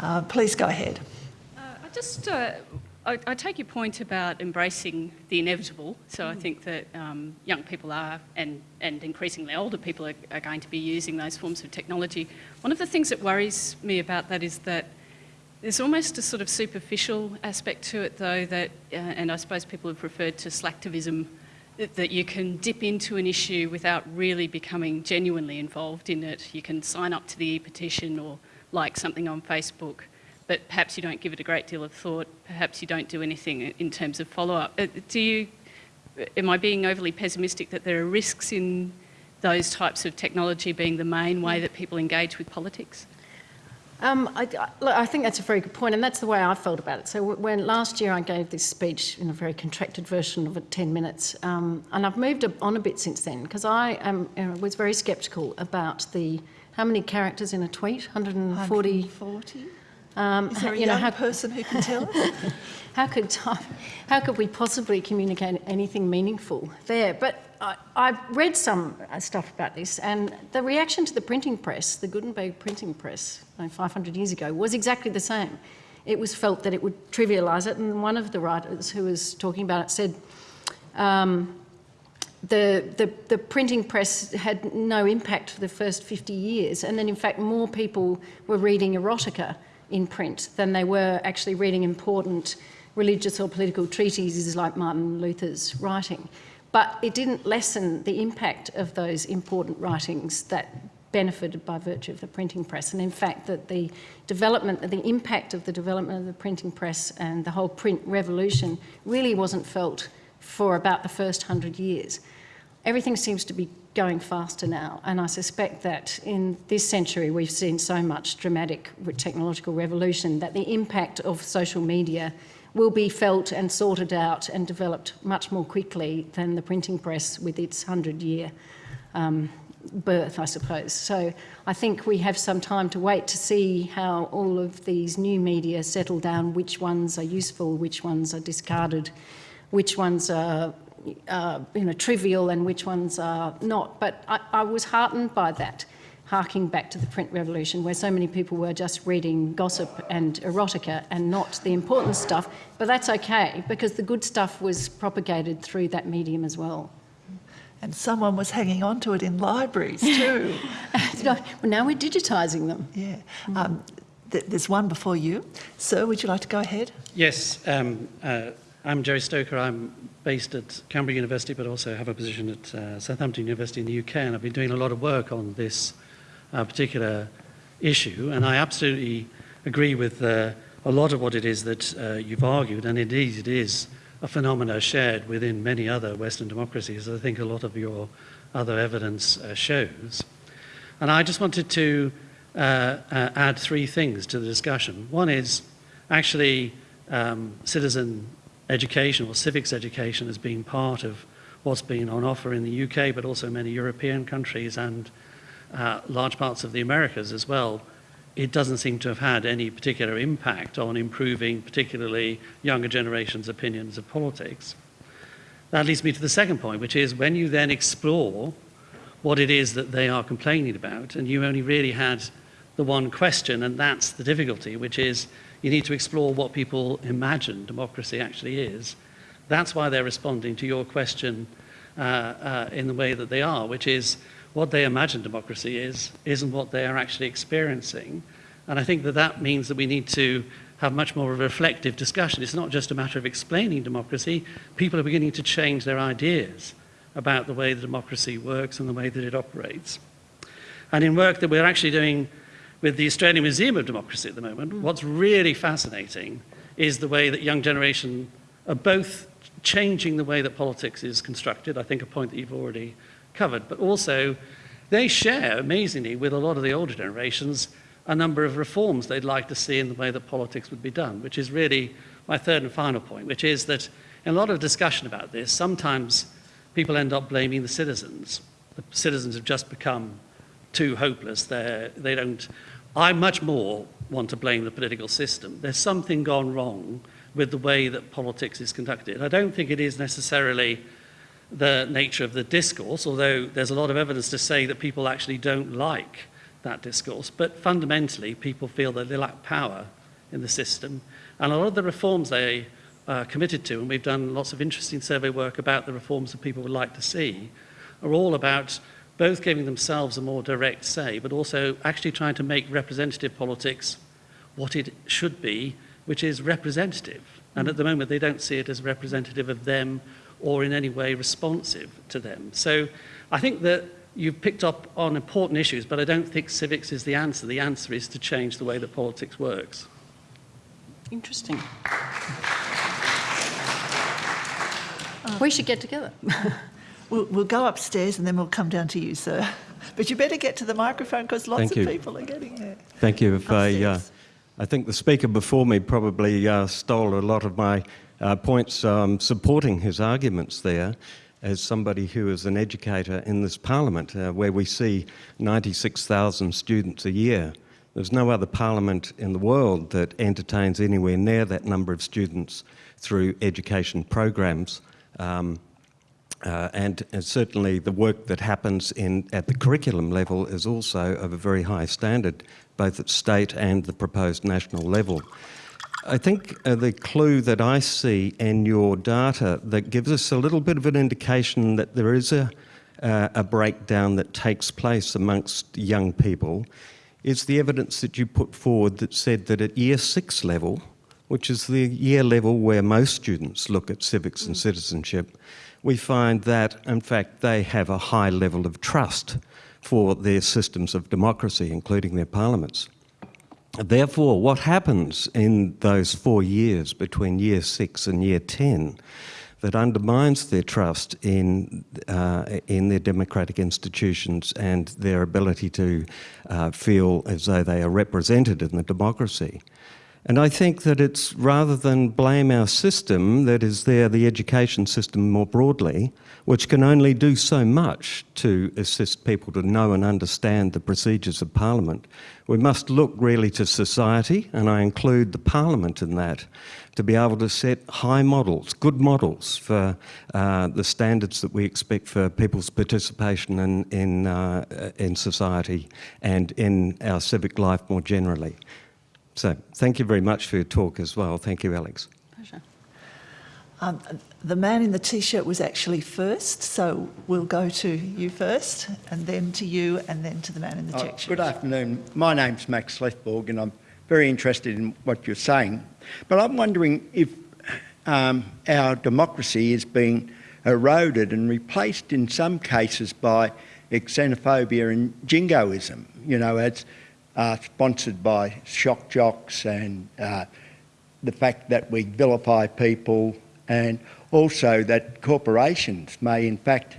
Uh, please go ahead. Uh, I just, uh, I, I, take your point about embracing the inevitable. So I think that um, young people are, and, and increasingly older people are, are going to be using those forms of technology. One of the things that worries me about that is that there's almost a sort of superficial aspect to it, though, that, uh, and I suppose people have referred to slacktivism, that, that, you can dip into an issue without really becoming genuinely involved in it. You can sign up to the e-petition or like something on Facebook, but perhaps you don't give it a great deal of thought. Perhaps you don't do anything in terms of follow-up. Uh, do you, am I being overly pessimistic that there are risks in those types of technology being the main way that people engage with politics? Um, I, I, think that's a very good point, and that's the way I felt about it. So when last year I gave this speech in a very contracted version of it, 10 minutes, um, and I've moved on a bit since then because I am, you know, was very sceptical about the how many characters in a tweet, 140. 140? Um, Is there a you young know, how, person who can tell us? (laughs) how could how could we possibly communicate anything meaningful there? But I, I read some uh, stuff about this, and the reaction to the printing press, the Gutenberg printing press, 500 years ago, was exactly the same. It was felt that it would trivialise it, and one of the writers who was talking about it said. Um, the, the, the, printing press had no impact for the first 50 years, and then in fact more people were reading erotica in print than they were actually reading important religious or political treatises like Martin Luther's writing. But it didn't lessen the impact of those important writings that benefited by virtue of the printing press. And in fact, that the development, the impact of the development of the printing press and the whole print revolution really wasn't felt for about the first hundred years. Everything seems to be going faster now, and I suspect that in this century we've seen so much dramatic technological revolution that the impact of social media will be felt and sorted out and developed much more quickly than the printing press with its 100-year um, birth, I suppose. So I think we have some time to wait to see how all of these new media settle down, which ones are useful, which ones are discarded, which ones are uh, you know, trivial and which ones are not. But I, I was heartened by that, harking back to the print revolution where so many people were just reading gossip and erotica and not the important stuff. But that's okay because the good stuff was propagated through that medium as well. And someone was hanging on to it in libraries (laughs) too. well, now we're digitising them. Yeah. Um, th there's one before you. Sir, would you like to go ahead? Yes. Um, uh, I'm Gerry Stoker. I'm based at Canberra University, but also have a position at uh, Southampton University in the UK, and I've been doing a lot of work on this uh, particular issue, and I absolutely agree with uh, a lot of what it is that uh, you've argued, and indeed it is a phenomena shared within many other Western democracies, I think a lot of your other evidence uh, shows. And I just wanted to uh, add three things to the discussion. One is actually um, citizen education or civics education as being part of what's been on offer in the UK, but also many European countries and uh, large parts of the Americas as well, it doesn't seem to have had any particular impact on improving particularly younger generations' opinions of politics. That leads me to the second point, which is when you then explore what it is that they are complaining about, and you only really had the one question, and that's the difficulty, which is you need to explore what people imagine democracy actually is. That's why they're responding to your question uh, uh, in the way that they are, which is what they imagine democracy is, isn't what they are actually experiencing. And I think that that means that we need to have much more of a reflective discussion. It's not just a matter of explaining democracy. People are beginning to change their ideas about the way that democracy works and the way that it operates. And in work that we're actually doing with the Australian Museum of Democracy at the moment, what's really fascinating is the way that young generation are both changing the way that politics is constructed, I think a point that you've already covered, but also they share, amazingly, with a lot of the older generations, a number of reforms they'd like to see in the way that politics would be done, which is really my third and final point, which is that in a lot of discussion about this, sometimes people end up blaming the citizens. The citizens have just become too hopeless. They're, they don't I much more want to blame the political system. There's something gone wrong with the way that politics is conducted. I don't think it is necessarily the nature of the discourse, although there's a lot of evidence to say that people actually don't like that discourse. But fundamentally, people feel that they lack power in the system. And a lot of the reforms they are committed to, and we've done lots of interesting survey work about the reforms that people would like to see, are all about both giving themselves a more direct say, but also actually trying to make representative politics what it should be, which is representative. And at the moment, they don't see it as representative of them or in any way responsive to them. So I think that you've picked up on important issues, but I don't think civics is the answer. The answer is to change the way that politics works. Interesting. we should get together. (laughs) We'll, we'll go upstairs and then we'll come down to you, sir. (laughs) But you better get to the microphone because lots Thank of you. people are getting there. Thank you. If I, uh, I think the speaker before me probably uh, stole a lot of my uh, points um, supporting his arguments there as somebody who is an educator in this parliament uh, where we see 96,000 students a year. There's no other parliament in the world that entertains anywhere near that number of students through education programs. Um, uh, and, and, certainly the work that happens in, at the curriculum level is also of a very high standard, both at state and the proposed national level. I think uh, the clue that I see in your data that gives us a little bit of an indication that there is a, uh, a breakdown that takes place amongst young people is the evidence that you put forward that said that at year six level, which is the year level where most students look at civics and citizenship, we find that, in fact, they have a high level of trust for their systems of democracy, including their parliaments. Therefore, what happens in those four years between year six and year 10 that undermines their trust in, uh, in their democratic institutions and their ability to uh, feel as though they are represented in the democracy. And I think that it's rather than blame our system, that is there, the education system more broadly, which can only do so much to assist people to know and understand the procedures of Parliament, we must look really to society, and I include the Parliament in that, to be able to set high models, good models for uh, the standards that we expect for people's participation in, in, uh, in society and in our civic life more generally. So thank you very much for your talk as well. Thank you, Alex. Pleasure. Um, the man in the t-shirt was actually first, so we'll go to you first, and then to you, and then to the man in the Oh, check shirt. Good afternoon. My name's Max Lethborg and I'm very interested in what you're saying. But I'm wondering if um, our democracy is being eroded and replaced in some cases by xenophobia and jingoism, you know, as uh, sponsored by shock jocks and uh, the fact that we vilify people and also that corporations may in fact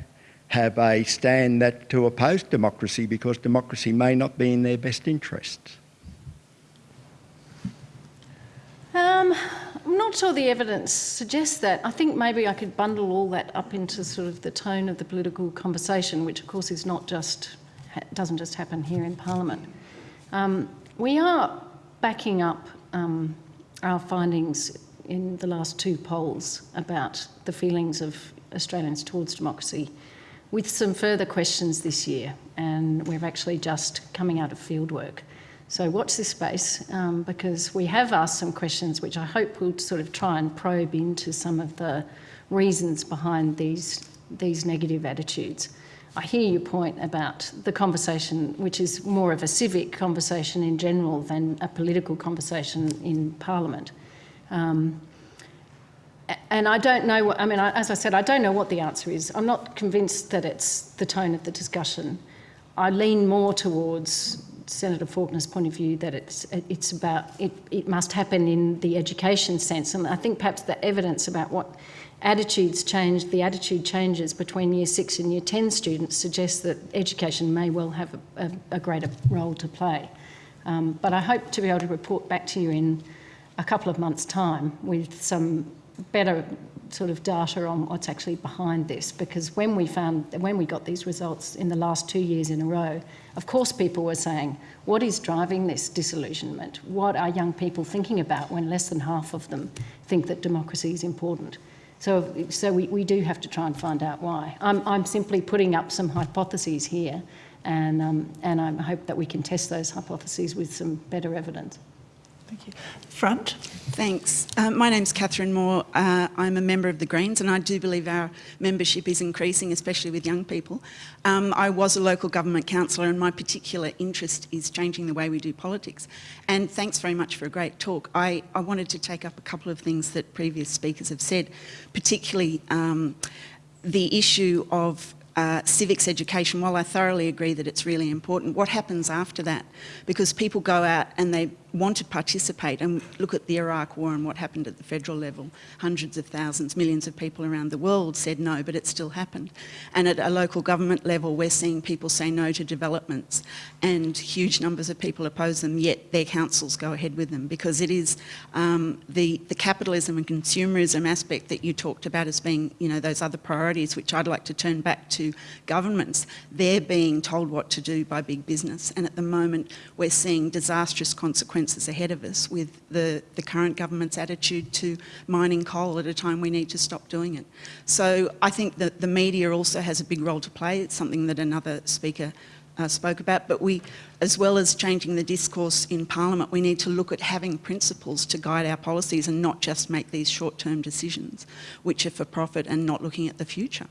have a stand that to oppose democracy because democracy may not be in their best interests. Um, I'm not sure the evidence suggests that. I think maybe I could bundle all that up into sort of the tone of the political conversation, which of course is not just doesn't just happen here in Parliament. Um, we are backing up um, our findings in the last two polls about the feelings of Australians towards democracy with some further questions this year, and we're actually just coming out of fieldwork. So watch this space um, because we have asked some questions which I hope will sort of try and probe into some of the reasons behind these, these negative attitudes. I hear your point about the conversation, which is more of a civic conversation in general than a political conversation in Parliament. Um, and I don't know, what, I mean, as I said, I don't know what the answer is. I'm not convinced that it's the tone of the discussion. I lean more towards Senator Faulkner's point of view that it's, it's about, it, it must happen in the education sense. And I think perhaps the evidence about what attitudes change, the attitude changes between year six and year 10 students suggests that education may well have a, a, a greater role to play. Um, but I hope to be able to report back to you in a couple of months' time with some better sort of data on what's actually behind this. Because when we found when we got these results in the last two years in a row of course people were saying what is driving this disillusionment? What are young people thinking about when less than half of them think that democracy is important so so we, we do have to try and find out why. I'm, I'm simply putting up some hypotheses here and um, and i hope that we can test those hypotheses with some better evidence Thank you. Front. Thanks. Uh, my name's Catherine Moore. Uh, I'm a member of the Greens and I do believe our membership is increasing, especially with young people. Um, I was a local government councillor and my particular interest is changing the way we do politics. And thanks very much for a great talk. I, I wanted to take up a couple of things that previous speakers have said, particularly um, the issue of uh, civics education, while I thoroughly agree that it's really important, what happens after that? Because people go out and they want to participate and look at the Iraq war and what happened at the federal level. Hundreds of thousands, millions of people around the world said no, but it still happened. And at a local government level, we're seeing people say no to developments and huge numbers of people oppose them, yet their councils go ahead with them because it is um, the, the capitalism and consumerism aspect that you talked about as being, you know, those other priorities, which I'd like to turn back to governments. They're being told what to do by big business. And at the moment, we're seeing disastrous consequences consequences ahead of us with the, the current government's attitude to mining coal at a time we need to stop doing it. So I think that the media also has a big role to play. It's something that another speaker uh, spoke about, but we, as well as changing the discourse in Parliament, we need to look at having principles to guide our policies and not just make these short-term decisions, which are for profit and not looking at the future.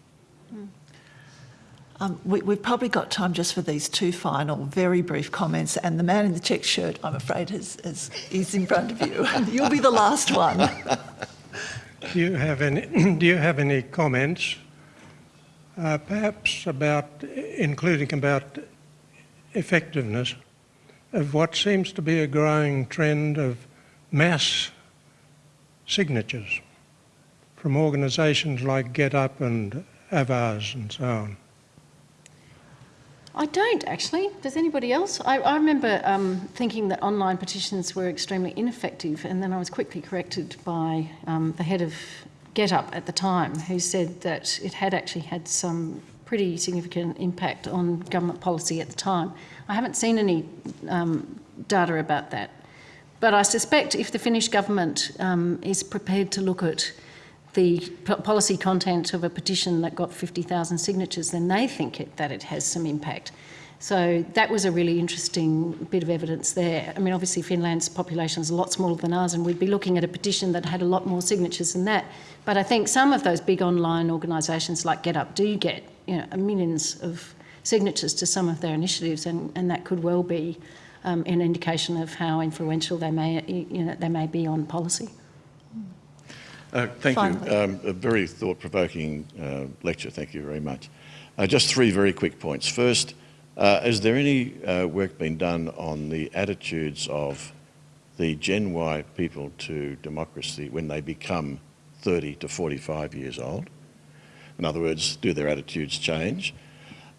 Um, we, we've probably got time just for these two final, very brief comments. And the man in the check shirt, I'm afraid, has, has, is in front of you. (laughs) You'll be the last one. Do you have any, (clears throat) do you have any comments, uh, perhaps about, including about effectiveness of what seems to be a growing trend of mass signatures from organisations like GetUp and Avaaz and so on? I don't actually. Does anybody else? I, I remember um, thinking that online petitions were extremely ineffective, and then I was quickly corrected by um, the head of GetUp at the time, who said that it had actually had some pretty significant impact on government policy at the time. I haven't seen any um, data about that, but I suspect if the Finnish government um, is prepared to look at the policy content of a petition that got 50,000 signatures, then they think it, that it has some impact. So that was a really interesting bit of evidence there. I mean, obviously Finland's population is a lot smaller than ours and we'd be looking at a petition that had a lot more signatures than that. But I think some of those big online organisations like GetUp do get you know, millions of signatures to some of their initiatives and, and that could well be um, an indication of how influential they may, you know, they may be on policy. Uh, thank Finally. you. Um, a very thought-provoking uh, lecture. Thank you very much. Uh, just three very quick points. First, uh, is there any uh, work being done on the attitudes of the Gen Y people to democracy when they become 30 to 45 years old? In other words, do their attitudes change?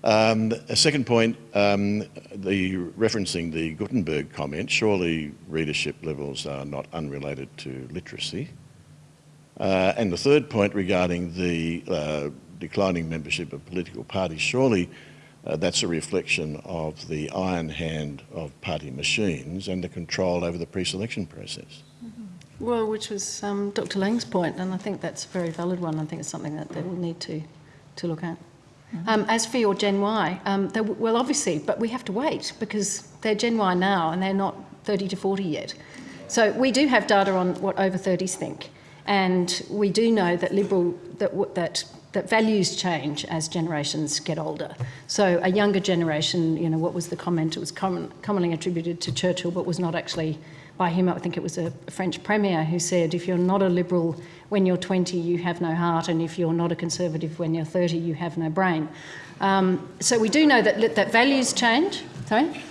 Um, a second point, um, the referencing the Gutenberg comment, surely readership levels are not unrelated to literacy. Uh, and the third point regarding the uh, declining membership of political parties, surely uh, that's a reflection of the iron hand of party machines and the control over the pre-selection process. Well, which was um, Dr. Laing's point, and I think that's a very valid one. I think it's something that they will need to, to look at. Um, as for your Gen Y, um, they, well, obviously, but we have to wait because they're Gen Y now and they're not 30 to 40 yet. So we do have data on what over 30s think. And we do know that liberal that that that values change as generations get older. So a younger generation, you know, what was the comment? It was common, commonly attributed to Churchill, but was not actually by him. I think it was a French premier who said, "If you're not a liberal when you're 20, you have no heart, and if you're not a conservative when you're 30, you have no brain." Um, so we do know that that values change. Sorry.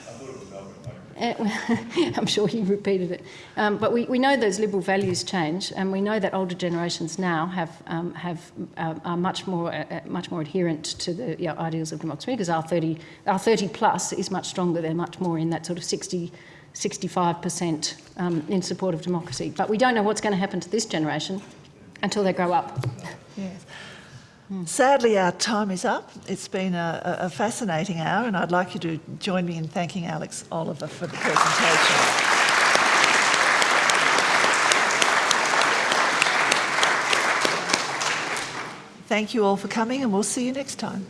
(laughs) I'm sure he repeated it. Um, but we, we know those liberal values change, and we know that older generations now have um, have uh, are much more uh, much more adherent to the you know, ideals of democracy because our 30 our 30 plus is much stronger. They're much more in that sort of 60. 65% um, in support of democracy. But we don't know what's going to happen to this generation until they grow up. Yes. Sadly, our time is up. It's been a, a, fascinating hour, and I'd like you to join me in thanking Alex Oliver for the presentation. Thank you all for coming, and we'll see you next time.